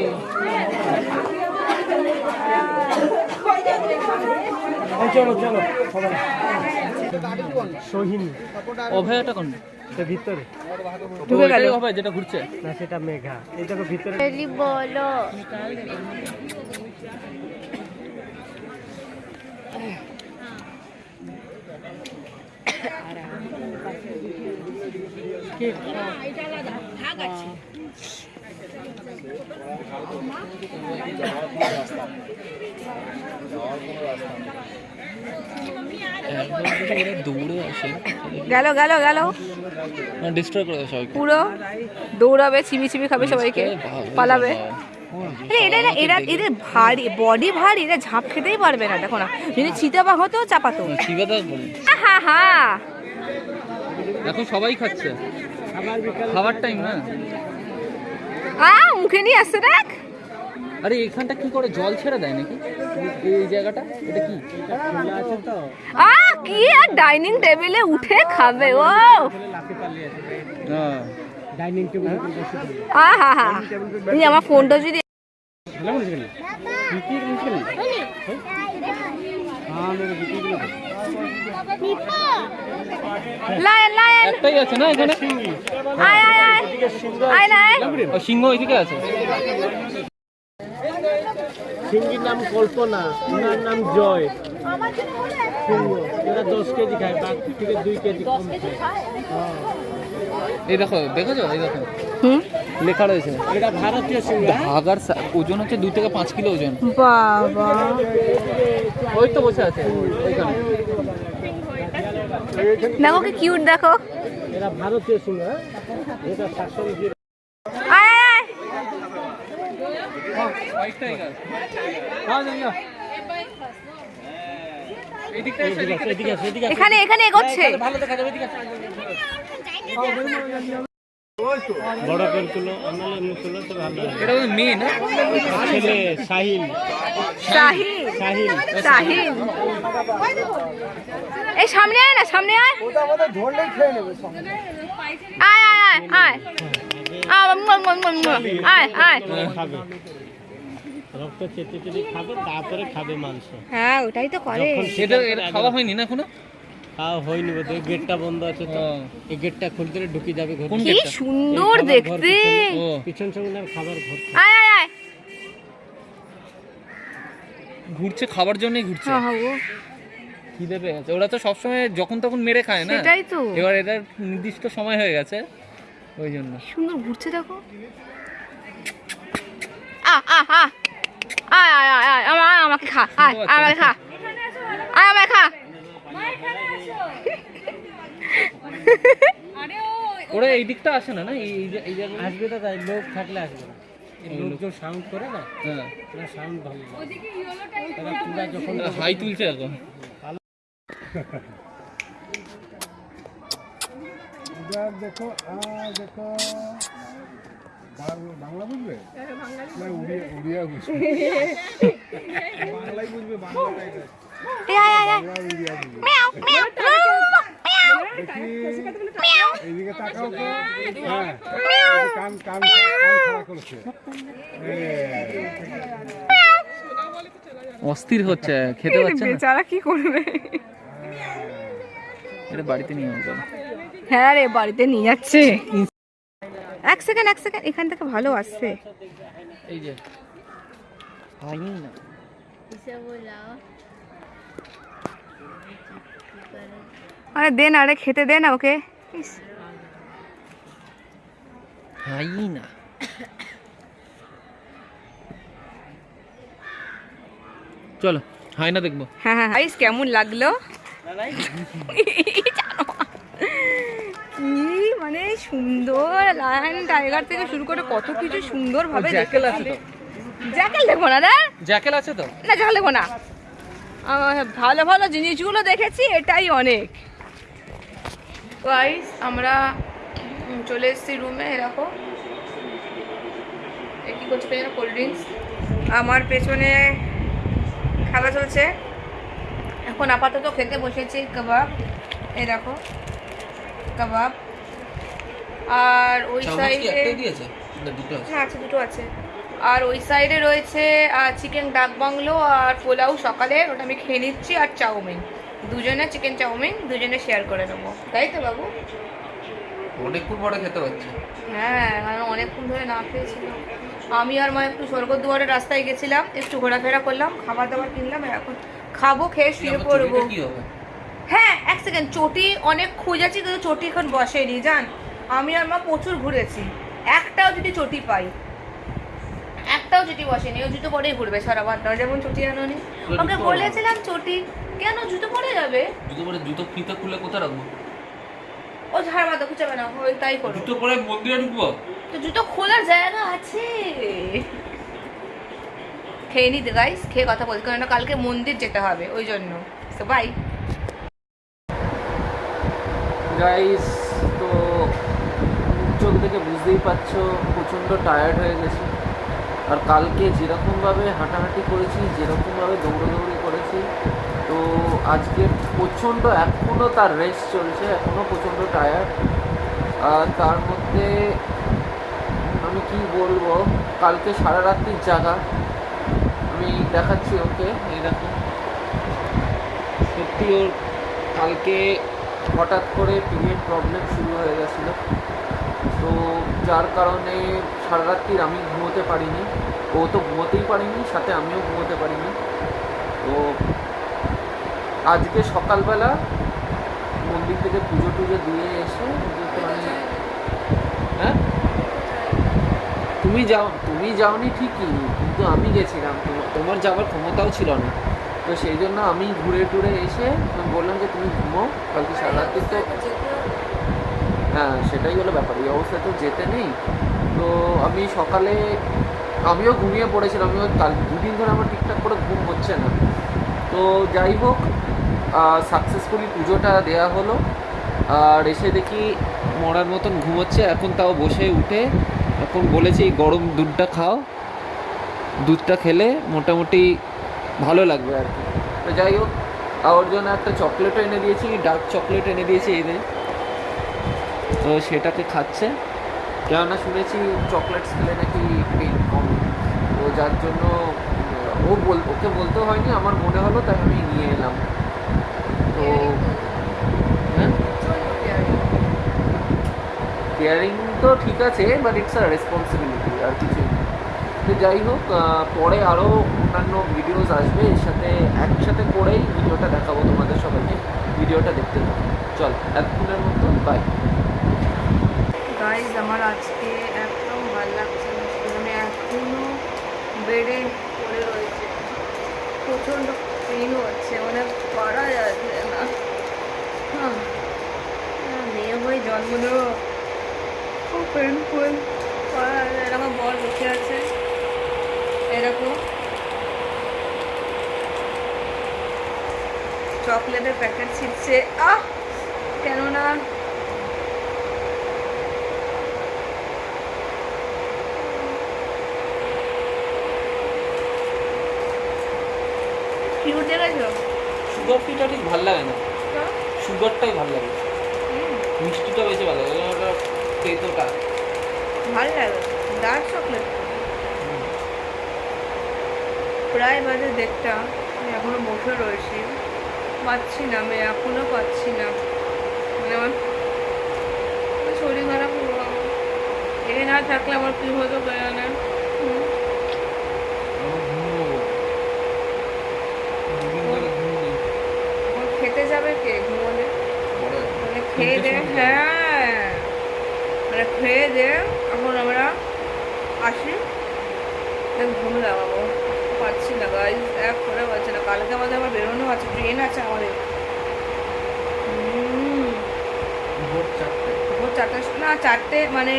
চলো চলো সোহিনী। অভয়াটা কোন? এটা ভিতরে। ঢুকে গেল। অভয় যেটা ঘুরছে? না সেটা মেঘা। এই দেখো ভিতরে। বলো। দৌড়ে আসে গেল গেল। গেল ডিস্ট্রয় করে দেয় পুরো দৌড়াবে খাবে সবাইকে পালাবে। আরে এরা এরা এরা এদের ভারী বডি ভারী এরা ঝাঁপ খেতেই পারবে না দেখো না। যদি চিতাবাঘ হতো চাপাতো। শিবাদা বলে হা হা এখন সবাই খাচ্ছে। খাবার টাইম না। আ মুখে নিয়ে আসছে দেখ। আরে এখানটা কি করে জল ছেড়ে দেয় নাকি? এই জায়গাটা? এটা কি? আ কি আর ডাইনিং টেবিলে উঠে খাবে? ও। ডাইনিং টেবিল বসে থাকি আ হা হা। এই আমার ফোনটা যদি হ্যাঁ লায়ন লায়ন একটাই আছে না এখানে? আয় আয় আয়। আয় না সিংহ ওইদিকে আছে। সিঙ্গির নাম কল্পনা ওনার নাম জয়। সিংহ এরা দশ কেজি খায় বাঘ থেকে দুই কেজি কম এই দেখো দেখেছ? এই দেখো। হুম? লেখা রয়েছে। এটা ভারতীয় সিংহ হাগার ওজন হচ্ছে দু থেকে পাঁচ কিলো ওজন। বাবা। ওই তো বসে আছে। ওইখানে দেখো কি কিউট দেখো। এরা ভারতীয় সিংহ হ্যাঁ? এটা শাসন হোয়াইট টাইগার এদিকে আসো। এখানে এখানে এগোচ্ছে ভালো দেখা যাবে এদিকে। বড় করে তুলো আনালে এমনি তুলো তো ভালো এটা ওই মেয়ে না ছেলে সাহিল শাহিন সাহিল শাহিন এই সামনে আয় না সামনে আয় সঙ্গে আয় আয় আয় আয় আয় মুয়া, মুয়া, মুয়া, মুয়া। আয় আয় খাবে রক্ত চেটে চেটে খাবে তারপরে খাবে মাংস। হ্যাঁ ওটাই তো করে। সেটা খাওয়া হয়নি না এখনও? খাওয়া হয়নি বোধ গেটটা বন্ধ আছে তো। এই গেটটা খুলতে ঢুকে যাবে ঘর। কি সুন্দর দেখতে। পিছন সঙ্গে খাবার ঘর। আয় আয় আয়। ঘুরছে খাবার জন্যই ঘুরছে। হ্যাঁ হ্যাঁ, ও। ওরা তো সবসময় যখন তখন মেরে খায় না? সেটাই তো। এবার এটার নির্দিষ্ট সময় হয়ে গেছে ওই জন্য। সুন্দর ঘুরছে দেখো। আ আ আ। আয় আয় আয় আয় আমা- আয়, আমাকে খা আয় আয়, আমাকে খা। আয় আমাকে খা। ওরা এই দিকটা আসে না না? এই এই যে- এই জায়গায় আসবে তো তাই লোক থাকলে আসবে না। লোকজন সাউন্ড করে না? হ্যাঁ। সাউন্ড ভালো তারা যখন হাই তুলছে এখন। *laughs* দেখো আর দেখো। বাংলা বুঝবে? না উড়িয়া উড়িয়া বুঝবে। বাংলাই বুঝবে বাংলাটাই। অস্থির হচ্ছে খেতে পাচ্ছে না। বেচারা কি করবে? এটা বাড়িতে নিয়ে যাবে। হ্যাঁ রে বাড়িতে নিয়ে যাচ্ছে। সেকেন্ড এক সেকেন্ড এখান থেকে ভালো আসছে। এই যে। হয়নি না। আরে দে না আরে খেতে দে না ওকে। ইস, হাই না। চলো হাই না দেখব। হ্যাঁ হ্যাঁ আইস কেমন লাগল? কি *laughs* মানে সুন্দর লায়ন টাইগার থেকে শুরু করে কত কিছু সুন্দর ভাবে জ্যাকেল আছে তো। জ্যাকেল দেখো না রে জ্যাকেল আছে তো? না জ্যাকেল দেখো না। ভালো ভালো জিনিসগুলো দেখেছি এটাই অনেক। গাইস আমরা চলে এসেছি রুমে এরকম এ কি করছে পেছনে কোল্ড ড্রিঙ্কস আমার পেছনে খেলা চলছে। এখন আপাতত খেতে বসেছি কাবাব। এই দেখো কাবাব। আর ওই সাইডে হ্যাঁ আছে দুটো আছে। আর ওই সাইডে রয়েছে চিকেন ডাক বাংলো আর পোলাও সকালে ওটা আমি খেয়ে নিচ্ছি আর চাউমিন। দুজনে চিকেন চাউমিন দুজনে শেয়ার করে নেব। তাই তো বাবু? অনেকক্ষণ পরে খেতে পাচ্ছি হ্যাঁ কারণ অনেকক্ষণ ধরে না খেয়েছিলাম। আমি আর মা একটু স্বর্গদুয়ারের রাস্তায় গেছিলাম একটু ঘোরাফেরা করলাম খাবার দাবার কিনলাম আর এখন খাব খেয়ে শুয়ে পড়ব। হ্যাঁ এক সেকেন্ড চটি অনেক খুঁজেছি কিন্তু চটি এখন বসেনি জান? আমি আর মা প্রচুর ঘুরেছি। একটাও যদি চটি পাই। একটাও চটি বসেনি ও জুতো পরেই ঘুরবে সারা বারটা যেমন চটি আনোনি। ওকে বলেছিলাম চটি। কেন জুতো পরে যাবে? জুতো পরে জুতো ফিতে খুলে কোথায় রাখব? ও ঝাড় বাঁধা খুঁজে না ওই তাই করো। জুতো পরে মন্দিরে ঢুকবো? তো জুতো খোলার জায়গা আছে। খেয়ে নিতে গাইস খেয়ে কথা বলতে। কারণ কালকে মন্দির যেতে হবে ওই জন্য। তো বাই গাইস চোখ থেকে বুঝতেই পারছ, প্রচণ্ড টায়ার্ড হয়ে গেছি। আর কালকে যেরকমভাবে হাঁটাহাঁটি করেছি, যেরকমভাবে দৌড়াদৌড়ি করেছি, তো আজকে প্রচণ্ড এখনও তার রেস্ট চলছে এখনও প্রচণ্ড টায়ার্ড আর তার মধ্যে আমি কি বলব, কালকে সারা রাত্রির জায়গা আমি দেখাচ্ছি ওকে এইরকম সত্যি ওর কালকে হঠাৎ করে পিরিয়ড প্রবলেম শুরু হয়ে গেছিল। তো যার কারণে সারা রাত্রির আমি ঘুমোতে পারিনি। ও তো ঘুমোতেই পারিনি সাথে আমিও ঘুমোতে পারিনি। তো আজকে সকালবেলা মন্দির থেকে পুজো টুজো দিয়ে এসে মানে হ্যাঁ? তুমি যাও তুমি যাওনি ঠিকই কিন্তু আমি গেছিলাম। তোমার যাওয়ার ক্ষমতাও ছিল না। তো সেই জন্য আমি ঘুরে টুরে এসে বললাম যে তুমি ঘুমো কালকে সারা রাত্রি তো হ্যাঁ সেটাই হলো ব্যাপার। এই অবস্থায় তো যেতে নেই। তো আমি সকালে, আমিও ঘুমিয়ে পড়েছিলাম। আমিও কাল দুদিন ধরে আমার ঠিকঠাক করে ঘুম হচ্ছে না। তো যাই হোক সাকসেসফুলি পুজোটা দেওয়া হলো। আর এসে দেখি মরার মতন ঘুমোচ্ছে। এখন তাও বসে উঠে এখন বলেছি, গরম দুধটা খাও। দুধটা খেলে মোটামুটি ভালো লাগবে আর কি। তো যাই হোক আর ওর জন্য একটা চকলেটও এনে দিয়েছি, ডার্ক চকলেট এনে দিয়েছি এনে তো সেটাকে খাচ্ছে। কেননা শুনেছি চকলেটস খেলে নাকি পেন কম। তো যার জন্য, ও বল, ওকে বলতেও হয়নি, আমার মনে হলো, তাই আমি নিয়ে এলাম। তো হ্যাঁ? কেয়ারিং তো ঠিক আছে বাট ইটস আ রেসপন্সিবিলিটি আর কিছু তো যাই হোক পরে আরও অন্যান্য ভিডিওস আসবে, এর সাথে, একসাথে করেই ভিডিওটা দেখাবো তোমাদের সবাইকে। ভিডিওটা দেখতে চল এতক্ষণের মতো বাই গাইজ আমার আজকে একদম ভালো লাগছে না। আমি এখনও বেডে পড়ে রয়েছে। প্রচণ্ড পেনও হচ্ছে মানে পারা যাচ্ছে না। হ্যাঁ মেয়ে হয়ে জন্ম নেব। খুব পেনফুল পারা যায় না। আমার বর বসে আছে। এরকম চকলেটের প্যাকেট ছিটছে। আহ! কেননা কিউট দেখেছ সুগার ফ্রিটা ঠিক ভালো লাগে না। সুগারটাই ভালো লাগে। মিষ্টিটা বেশি ভালো লাগে ওটা তেতোটা। ভালো লাগে ডার্ক চকলেট প্রায় বাজে দেড়টা আমি এখনও বসে রয়েছি। পাচ্ছি না আমি এখনও পাচ্ছি না। মানে আমার শরীর খারাপ এ না থাকলে আমার কি হতো কে জানে হুম। আমার খেতে যাবে কে? ঘুমোলে? মানে খেয়ে দে হ্যাঁ। মানে খেয়ে দে এখন আমরা আসি। ঘুম লাগাবো পাচ্ছি না গাইজ এক করে পাচ্ছি না। কালকে আমাদের আবার বেরোনো আছে ট্রেন আছে আমাদের। ভোর চারটে। ভোর চারটার না চারটে মানে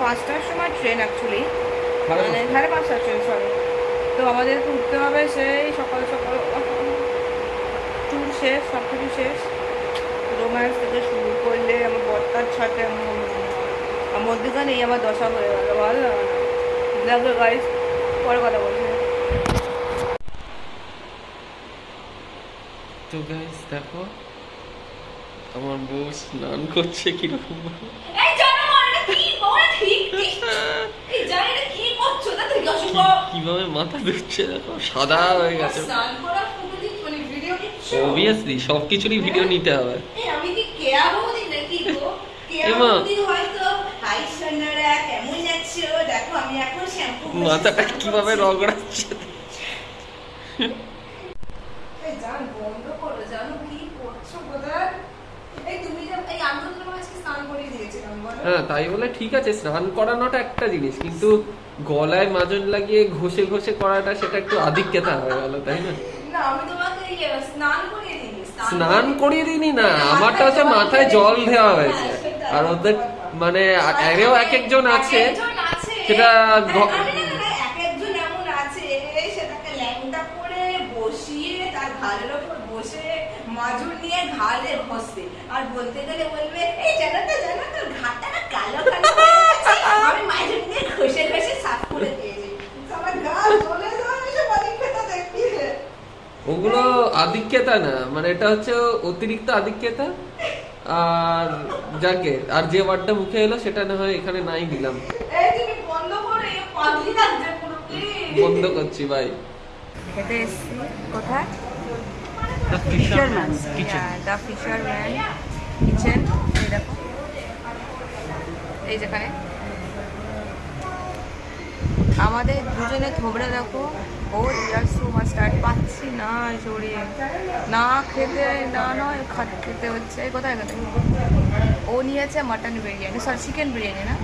পাঁচটার সময় ট্রেন অ্যাকচুয়ালি মানে সাড়ে পাঁচটার ট্রেন সরি তো আমাদেরকে উঠতে হবে সেই সকাল সকাল। শেষ সব কিছু শেষ। রোম্যান্স থেকে শুরু করলে আমার বর্তার আমার মধ্যেখানে এই আমার দশা হয়ে গেল ভালো লাগে না লাগবে গাইজ পরে কথা বলছি। তো গাইস দেখো আমার বউ স্নান করছে কীরকম কীভাবে মাথা ধুচ্ছে দেখো সাদা হয়ে গেছে স্নান করা ফটো দিচ্ছ মানে ভিডিও দিচ্ছ অবভিয়াসলি সব কিছুরই ভিডিও নিতে হবে। আমি কি কেয়া বৌদি নাকি গো? কেয়া। বৌদি হয়তো হাই সোনারা কেমন আছো দেখো আমি এখন শ্যাম্পু মাথাটা কীভাবে রগড়াচ্ছে এই জান বন্ধ করো জানো কি করছ কোথায়? এই তুমি যে এই আমি তো আজকে স্নান করিয়ে দিয়েছিলাম বলো। হ্যাঁ তাই বলে ঠিক আছে স্নান করানোটা একটা জিনিস কিন্তু গলায় মাজন লাগিয়ে ঘষে ঘষে করাটা সেটা একটু আধিক্যতা হয়ে গেল তাই না? না আমি তোমাকে স্নান করিয়ে দিইনি না আমারটা হচ্ছে মাথায় জল দেওয়া হয়েছে। আর ওদের মানে এরেও এক একজন আছে সেটা আরে তার মাজুর নিয়ে ঘষে। বলতে গেলে বলবে এই জানো তো জানো তো ঘাটটা কালো কালো আমি মাজুর নিয়ে ঘষে ঘষে সাফ করে দিয়েছি। আমার গা জ্বলে জ্বলে এসব অভিজ্ঞতা দেখবি ওগুলো আধিক্যতা না মানে এটা হচ্ছে অতিরিক্ত আধিক্যতা। আর যাকে আর যে ওয়ার্ডটা মুখে এলো সেটা না হয় এখানে নাই দিলাম। বন্ধ করছি ভাই কোথায়? ফিশারম্যান দ্য ফিশারম্যান কিচেন এই যেখানে আমাদের দুজনে থোবড়ে দেখো। ও ইয়ার সো পাচ্ছি না না খেতে না নয় খেতে হচ্ছে। কোথায় ও নিয়েছে mutton biryani sorry chicken biryani না?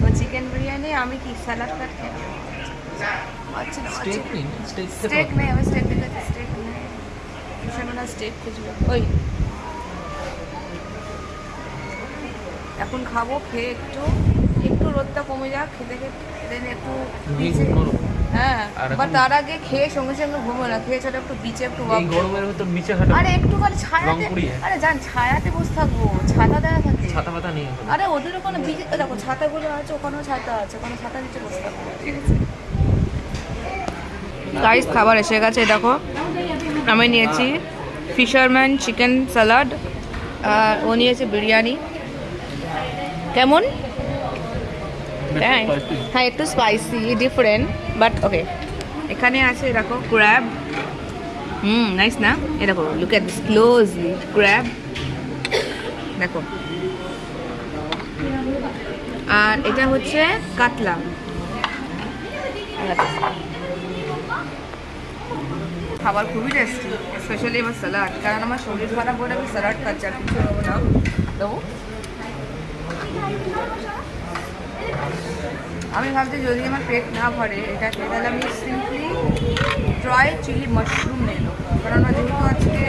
তো চিকেন বিরিয়ানি আমি কি স্যালাড কাট খেয়ে আচ্ছা স্টেক আচ্ছা নেই আমি স্টেক দেখেছি স্টেক নেই। ভীষণ না স্টেক খুঁজবে। ওই। এখন খাব খেয়ে একটু একটু রোদটা কমে যাক খেতে খেতে দেন একটু হ্যাঁ আর বা তার আগে খেয়ে সঙ্গে সঙ্গে ঘুমো না। খেয়ে চলো একটু বিচে একটু গরমের ভেতর হাঁটা আরে একটুখানি ছায়াতে আরে যান ছায়াতে বসে থাকব। ছাতা দেওয়া থাকে। ছাতা পাতা নেই আরে ওদের ওখানে বিচে দেখো ছাতাগুলো আছে ওখানেও ছাতা আছে। ওখানে ছাতা নিচে বসে থাকব। ঠিক আছে? গাইস খাবার এসে গেছে দেখো। আমি নিয়েছি ফিশারম্যান চিকেন স্যালাড আর ও নিয়েছে বিরিয়ানি। কেমন? হ্যাঁ একটু স্পাইসি ডিফারেন্ট বাট ওকে এখানে আছে দেখো ক্র্যাব হুম নাইস না এ দেখো look at this closely crab দেখো। আর এটা হচ্ছে কাতলা। খাবার খুবই টেস্টি স্পেশালি আমার স্যালাড কারণ আমার শরীর খারাপ বলে আমি স্যালাড খাচ্ছি আর কিছু নেব না। দেবো। আমি ভাবছি যদি আমার পেট না ভরে এটা তাহলে আমি সিম্পলি ড্রাই চিলি মাশরুম নেব। কারণ যেহেতু আজকে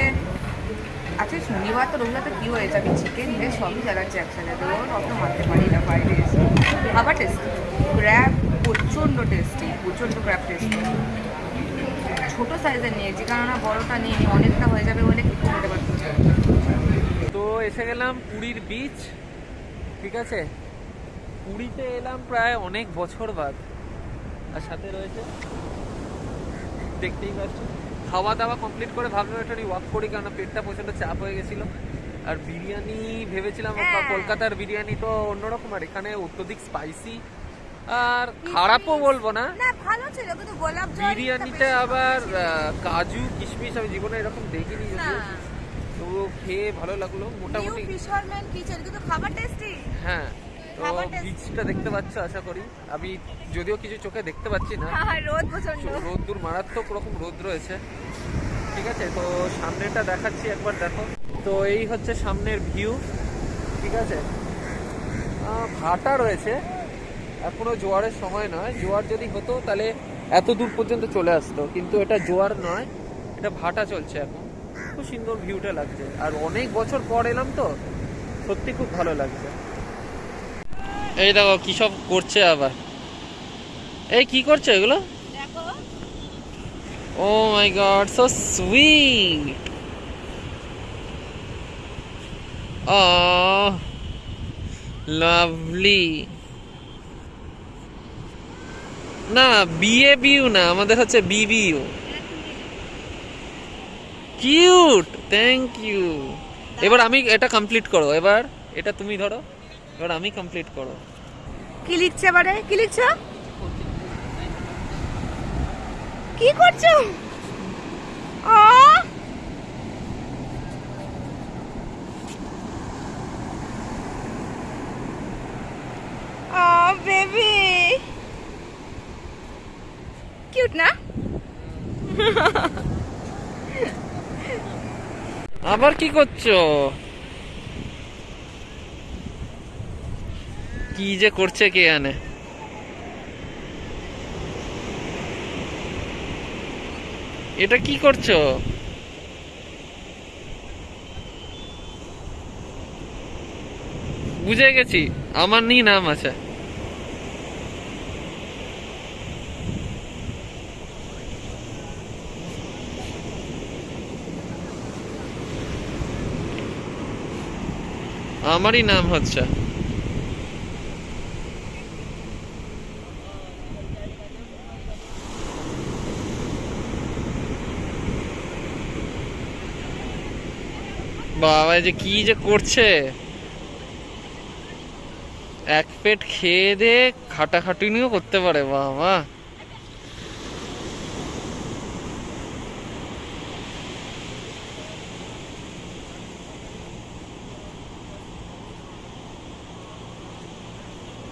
আজকে শনিবার তো রবিবার তো কী হয়েছে? আমি চিকেন ভেজ সবই চালাচ্ছি একসাথে। তো অত মারতে পারি না বাইরে এসে আবার টেস্টি ক্র্যাব প্রচণ্ড টেস্টি প্রচণ্ড ক্র্যাব টেস্টি ছোটো সাইজের নিয়েছি কেননা বড়টা নিয়ে অনেকটা হয়ে যাবে বলে কিছু খেতে পারছি। তো এসে গেলাম পুরীর বিচ ঠিক আছে? পুরীতে এলাম প্রায় অনেক বছর বাদ। আর সাথে রয়েছে দেখতেই পাচ্ছ খাওয়া দাওয়া কমপ্লিট করে ভাবলাম একটু ওয়াক করি কারণ পেটটা প্রচণ্ড চাপ হয়ে গেছিল। আর বিরিয়ানি ভেবেছিলাম হ্যাঁ। কলকাতার বিরিয়ানি তো অন্যরকম আর এখানে অত্যধিক স্পাইসি আর খারাপও বলব না। ভালো ছিল কিন্তু গোলাপ জল বিরিয়ানিতে আবার কাজু কিশমিশ আমি জীবনে এরকম দেখিনি তো খেয়ে ভালো লাগল মোটামুটি ফিশারম্যান কিচেন কিন্তু খাবার টেস্টি হ্যাঁ। তো। বীজটা দেখতে পাচ্ছ আশা করি। আমি যদিও কিছু চোখে দেখতে পাচ্ছি না। রোদ প্রচণ্ড রোদ্দুর মারাত্মক রকম রোদ রয়েছে। ঠিক আছে তো সামনেটা দেখাচ্ছি একবার দেখো। তো এই হচ্ছে সামনের ভিউ ঠিক আছে? ভাটা রয়েছে। এখনও জোয়ারের সময় নয়। জোয়ার যদি হতো তাহলে এত দূর পর্যন্ত চলে আসতো। কিন্তু এটা জোয়ার নয়। এটা ভাটা চলছে এখন। খুব সুন্দর ভিউটা লাগছে। আর অনেক বছর পর এলাম তো সত্যি খুব ভালো লাগছে। এই দেখো কি সব করছে আবার। এই কি করছে এগুলো? ও my god so sweet Oh, lovely. না বিএ বিউ না আমাদের হচ্ছে বিবিউ কিউট থ্যাংক ইউ। এবার আমি এটা কমপ্লিট করো এবার এটা তুমি ধরো। এবার আমি কমপ্লিট করো কি লিখছে এবারে? কি লিখছো? কি করছ? ও! ও বেবি! কিউট না? আবার কি করছ? কি যে করছে কে জানে? এটা কি করছ? বুঝে গেছি, আমার নি নাম আছে। আমারই নাম হচ্ছে। বাবা যে কি যে করছে এক পেট খেয়ে দে খাটাখাটুনিও করতে পারে বাবা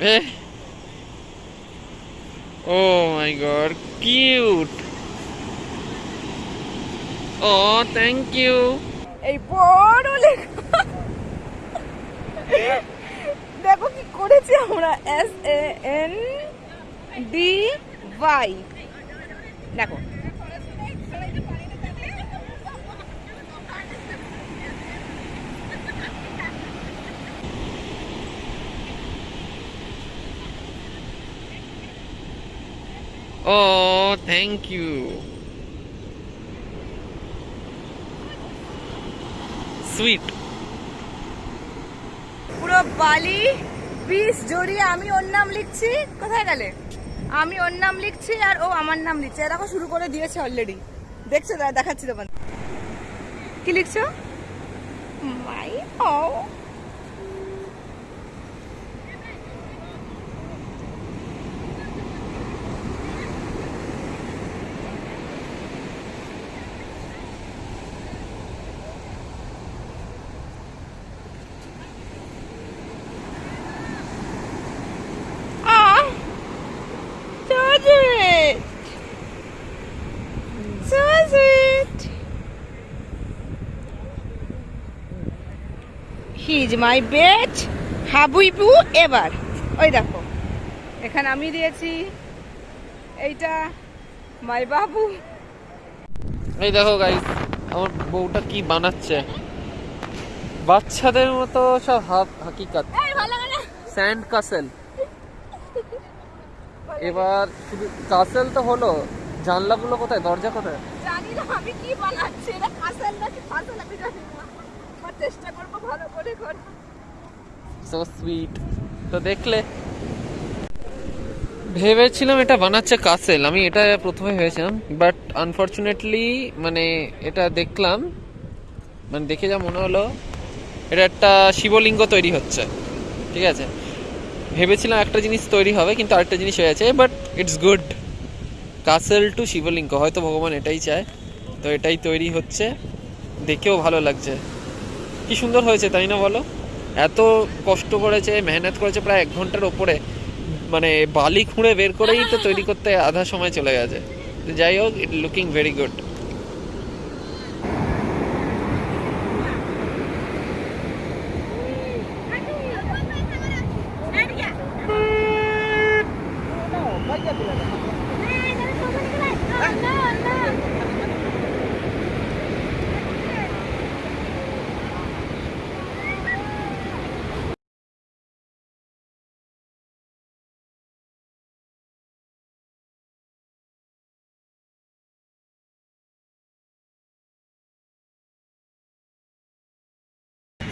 Eh. Oh my god, cute. Oh, thank you. এই বড় লেখা। দেখো কি করেছি আমরা। S A N D Y দেখো। ও থ্যাংক ইউ সুইট পুরো বালি, বিষ জড়িয়ে আমি ওর নাম লিখছি। কোথায় গেলে? আমি ওর নাম লিখছি আর ও আমার নাম লিখছে। এরকম শুরু করে দিয়েছে অলরেডি দেখছ? দেখাচ্ছি তোমার কি লিখছো? মাই ও He is my best হাবুইবু এবার ওই দেখো এখানে আমি দিয়েছি এইটা মাই বাবু। এই দেখো গাইস আমার বউটা কি বানাচ্ছে? বাচ্চাদের মতো সব হাত হাকিকাত। স্যান্ড কাসেল এবার শুধু কাসেল তো হলো জানলাগুলো কোথায় দরজা কোথায়? জানি না আমি কি বানাচ্ছি এটা কাঁসাল নাকি ফাঁসাল আমি জানি চেষ্টা করব ভালো করে করব সো সুইট তো দেখলে, ভেবেছিলাম এটা বানাচ্ছে কাসেল। আমি এটা প্রথমে ভেবেছিলাম বাট আনফর্চুনেটলি মানে এটা দেখলাম মানে দেখে যা মনে হলো, এটা একটা শিবলিঙ্গ তৈরি হচ্ছে, ঠিক আছে? ভেবেছিলাম একটা জিনিস তৈরি হবে, কিন্তু আরেকটা জিনিস হয়ে আছে but it's good castle to Shivling, হয়তো ভগবান এটাই চায়, তো এটাই তৈরি হচ্ছে, দেখেও ভালো লাগছে। কি সুন্দর হয়েছে, তাই না বলো? এত কষ্ট করেছে, মেহনত করেছে, প্রায় এক ঘণ্টার ওপরে। মানে বালি খুঁড়ে বের করেই তো তৈরি করতে আধা সময় চলে গেছে। যাই হোক ইট লুকিং ভেরি গুড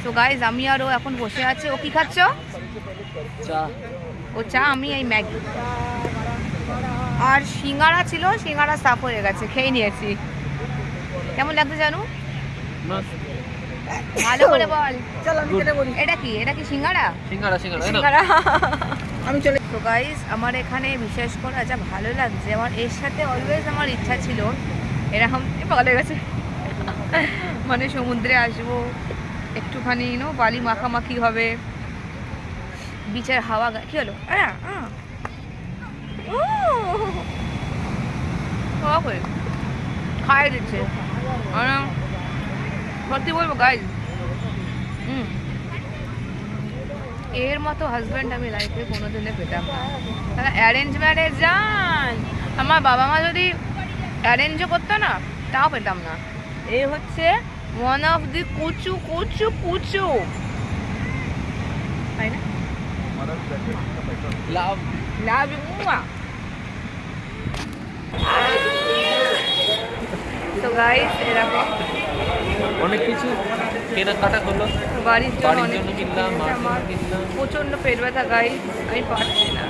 তো গাইজ আমি আর ও এখন বসে আছে। ও কি খাচ্ছ? চা। ও চা আমি এই ম্যাগি। আর সিঙ্গারা ছিল সিঙ্গারা সাফ হয়ে গেছে খেয়ে নিয়েছি। কেমন লাগছে জানু? ভালো করে বল। চল আমি কেটে এটা কি? এটা কি সিঙ্গারা? সিঙ্গারা সিঙ্গারা আমি চলে তো গাইস আমার এখানে বিশেষ করে যা ভালো লাগছে আমার এর সাথে অলওয়েজ আমার ইচ্ছা ছিল এরকম হয়ে গেছে। মানে সমুদ্রে আসব একটুখানি নো বালি মাখামাখি হবে। বিচের হাওয়া কি হলো? খাই দিচ্ছে। সত্যি বলব গাইজ হুম। এর মতো হাজব্যান্ড আমি লাইফে কোনোদিনে পেতাম না। তাহলে অ্যারেঞ্জ ম্যারেজ যান আমার বাবা মা যদি অ্যারেঞ্জও করতো না, তাও পেতাম না। এই হচ্ছে ওয়ান অফ দি কুচু কুচু কুচু তাই না লাভ লাভ মুয়া তো গাইস এরকম অনেক কিছু কেনাকাটা হলো বাড়ির জন্য অনেক কিনলাম প্রচণ্ড পেট ব্যথা গাই আমি পারছি না।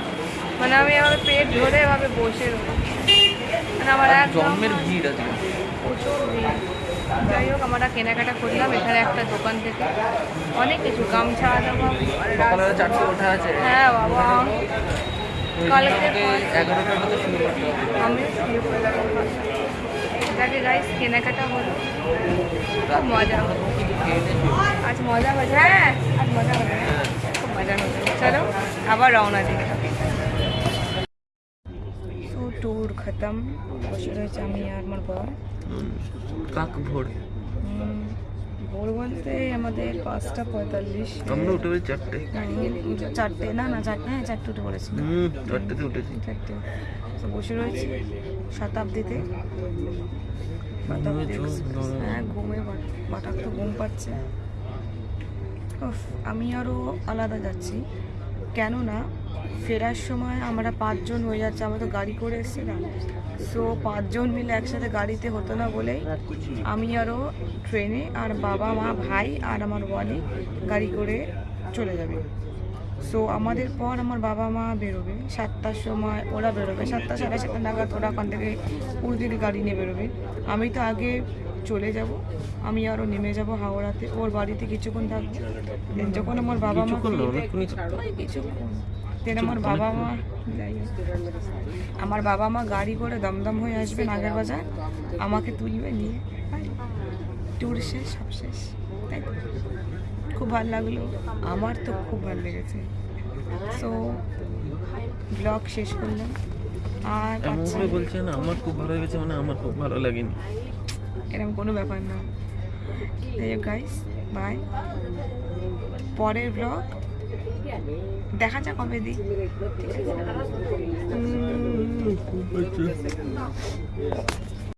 মানে আমি এভাবে পেট ধরে এভাবে বসে রয়েছি। মানে আমার জন্মের ভিড় আছে প্রচুর ভিড়। যাই হোক আমরা কেনাকাটা করলাম। এখানে একটা দোকান থেকে অনেক কিছু গামছা হ্যাঁ বাবা। কালকে শুরু আমি পড়লাম গাইস কেনাকাটা হলো। খুব মজা। আজ মজা হয়েছে হ্যাঁ আজ মজা হয়েছে খুব মজা হয়েছে চলো আবার রওনা দিই। খতম বসে রয়েছে আমি আর আমার বর কাক ভোর ভোর বলতে আমাদের পাঁচটা পঁয়তাল্লিশ আমরা উঠে পড়ি চারটে চারটে না না চারটে হ্যাঁ চারটে উঠে পড়েছি চারটেতে উঠেছি চারটে বসে রয়েছি শতাব্দীতে হ্যাঁ ঘুমে বাটার তো ঘুম পাচ্ছে আমি আরও আলাদা যাচ্ছি কেননা ফেরার সময় আমরা পাঁচজন হয়ে যাচ্ছে আমরা তো গাড়ি করে এসেছিলাম সো পাঁচজন মিলে একসাথে গাড়িতে হতো না বলেই আমি আরও ট্রেনে আর বাবা মা ভাই আর আমার ওয়ালি গাড়ি করে চলে যাবে। সো আমাদের পর আমার বাবা মা বেরোবে। সাতটার সময় ওরা বেরোবে। সাতটা সাড়ে সাতটা নাগাদ ওরা ওখান থেকে উর্দির গাড়ি নিয়ে বেরোবে। আমি তো আগে চলে যাব। আমি আরও নেমে যাব হাওড়াতে। ওর বাড়িতে কিছুক্ষণ থাকব। যখন আমার বাবা মা কিছুক্ষণ দেন আমার বাবা মা যাই আমার বাবা মা গাড়ি করে দমদম হয়ে আসবে নাগের বাজার আমাকে তুলবে নিয়ে। ট্যুর শেষ সব শেষ। তাই? খুব ভালো লাগল। আমার তো খুব ভালো লেগেছে। সো ব্লগ শেষ করলাম। আর আচ্ছা, বলছে না আমার খুব ভালো লেগেছে মানে আমার খুব ভালো লাগেনি। এরকম কোনো ব্যাপার না। গাইস বাই পরের ব্লগ দেখা যাক কবে দি ঠিক আছে।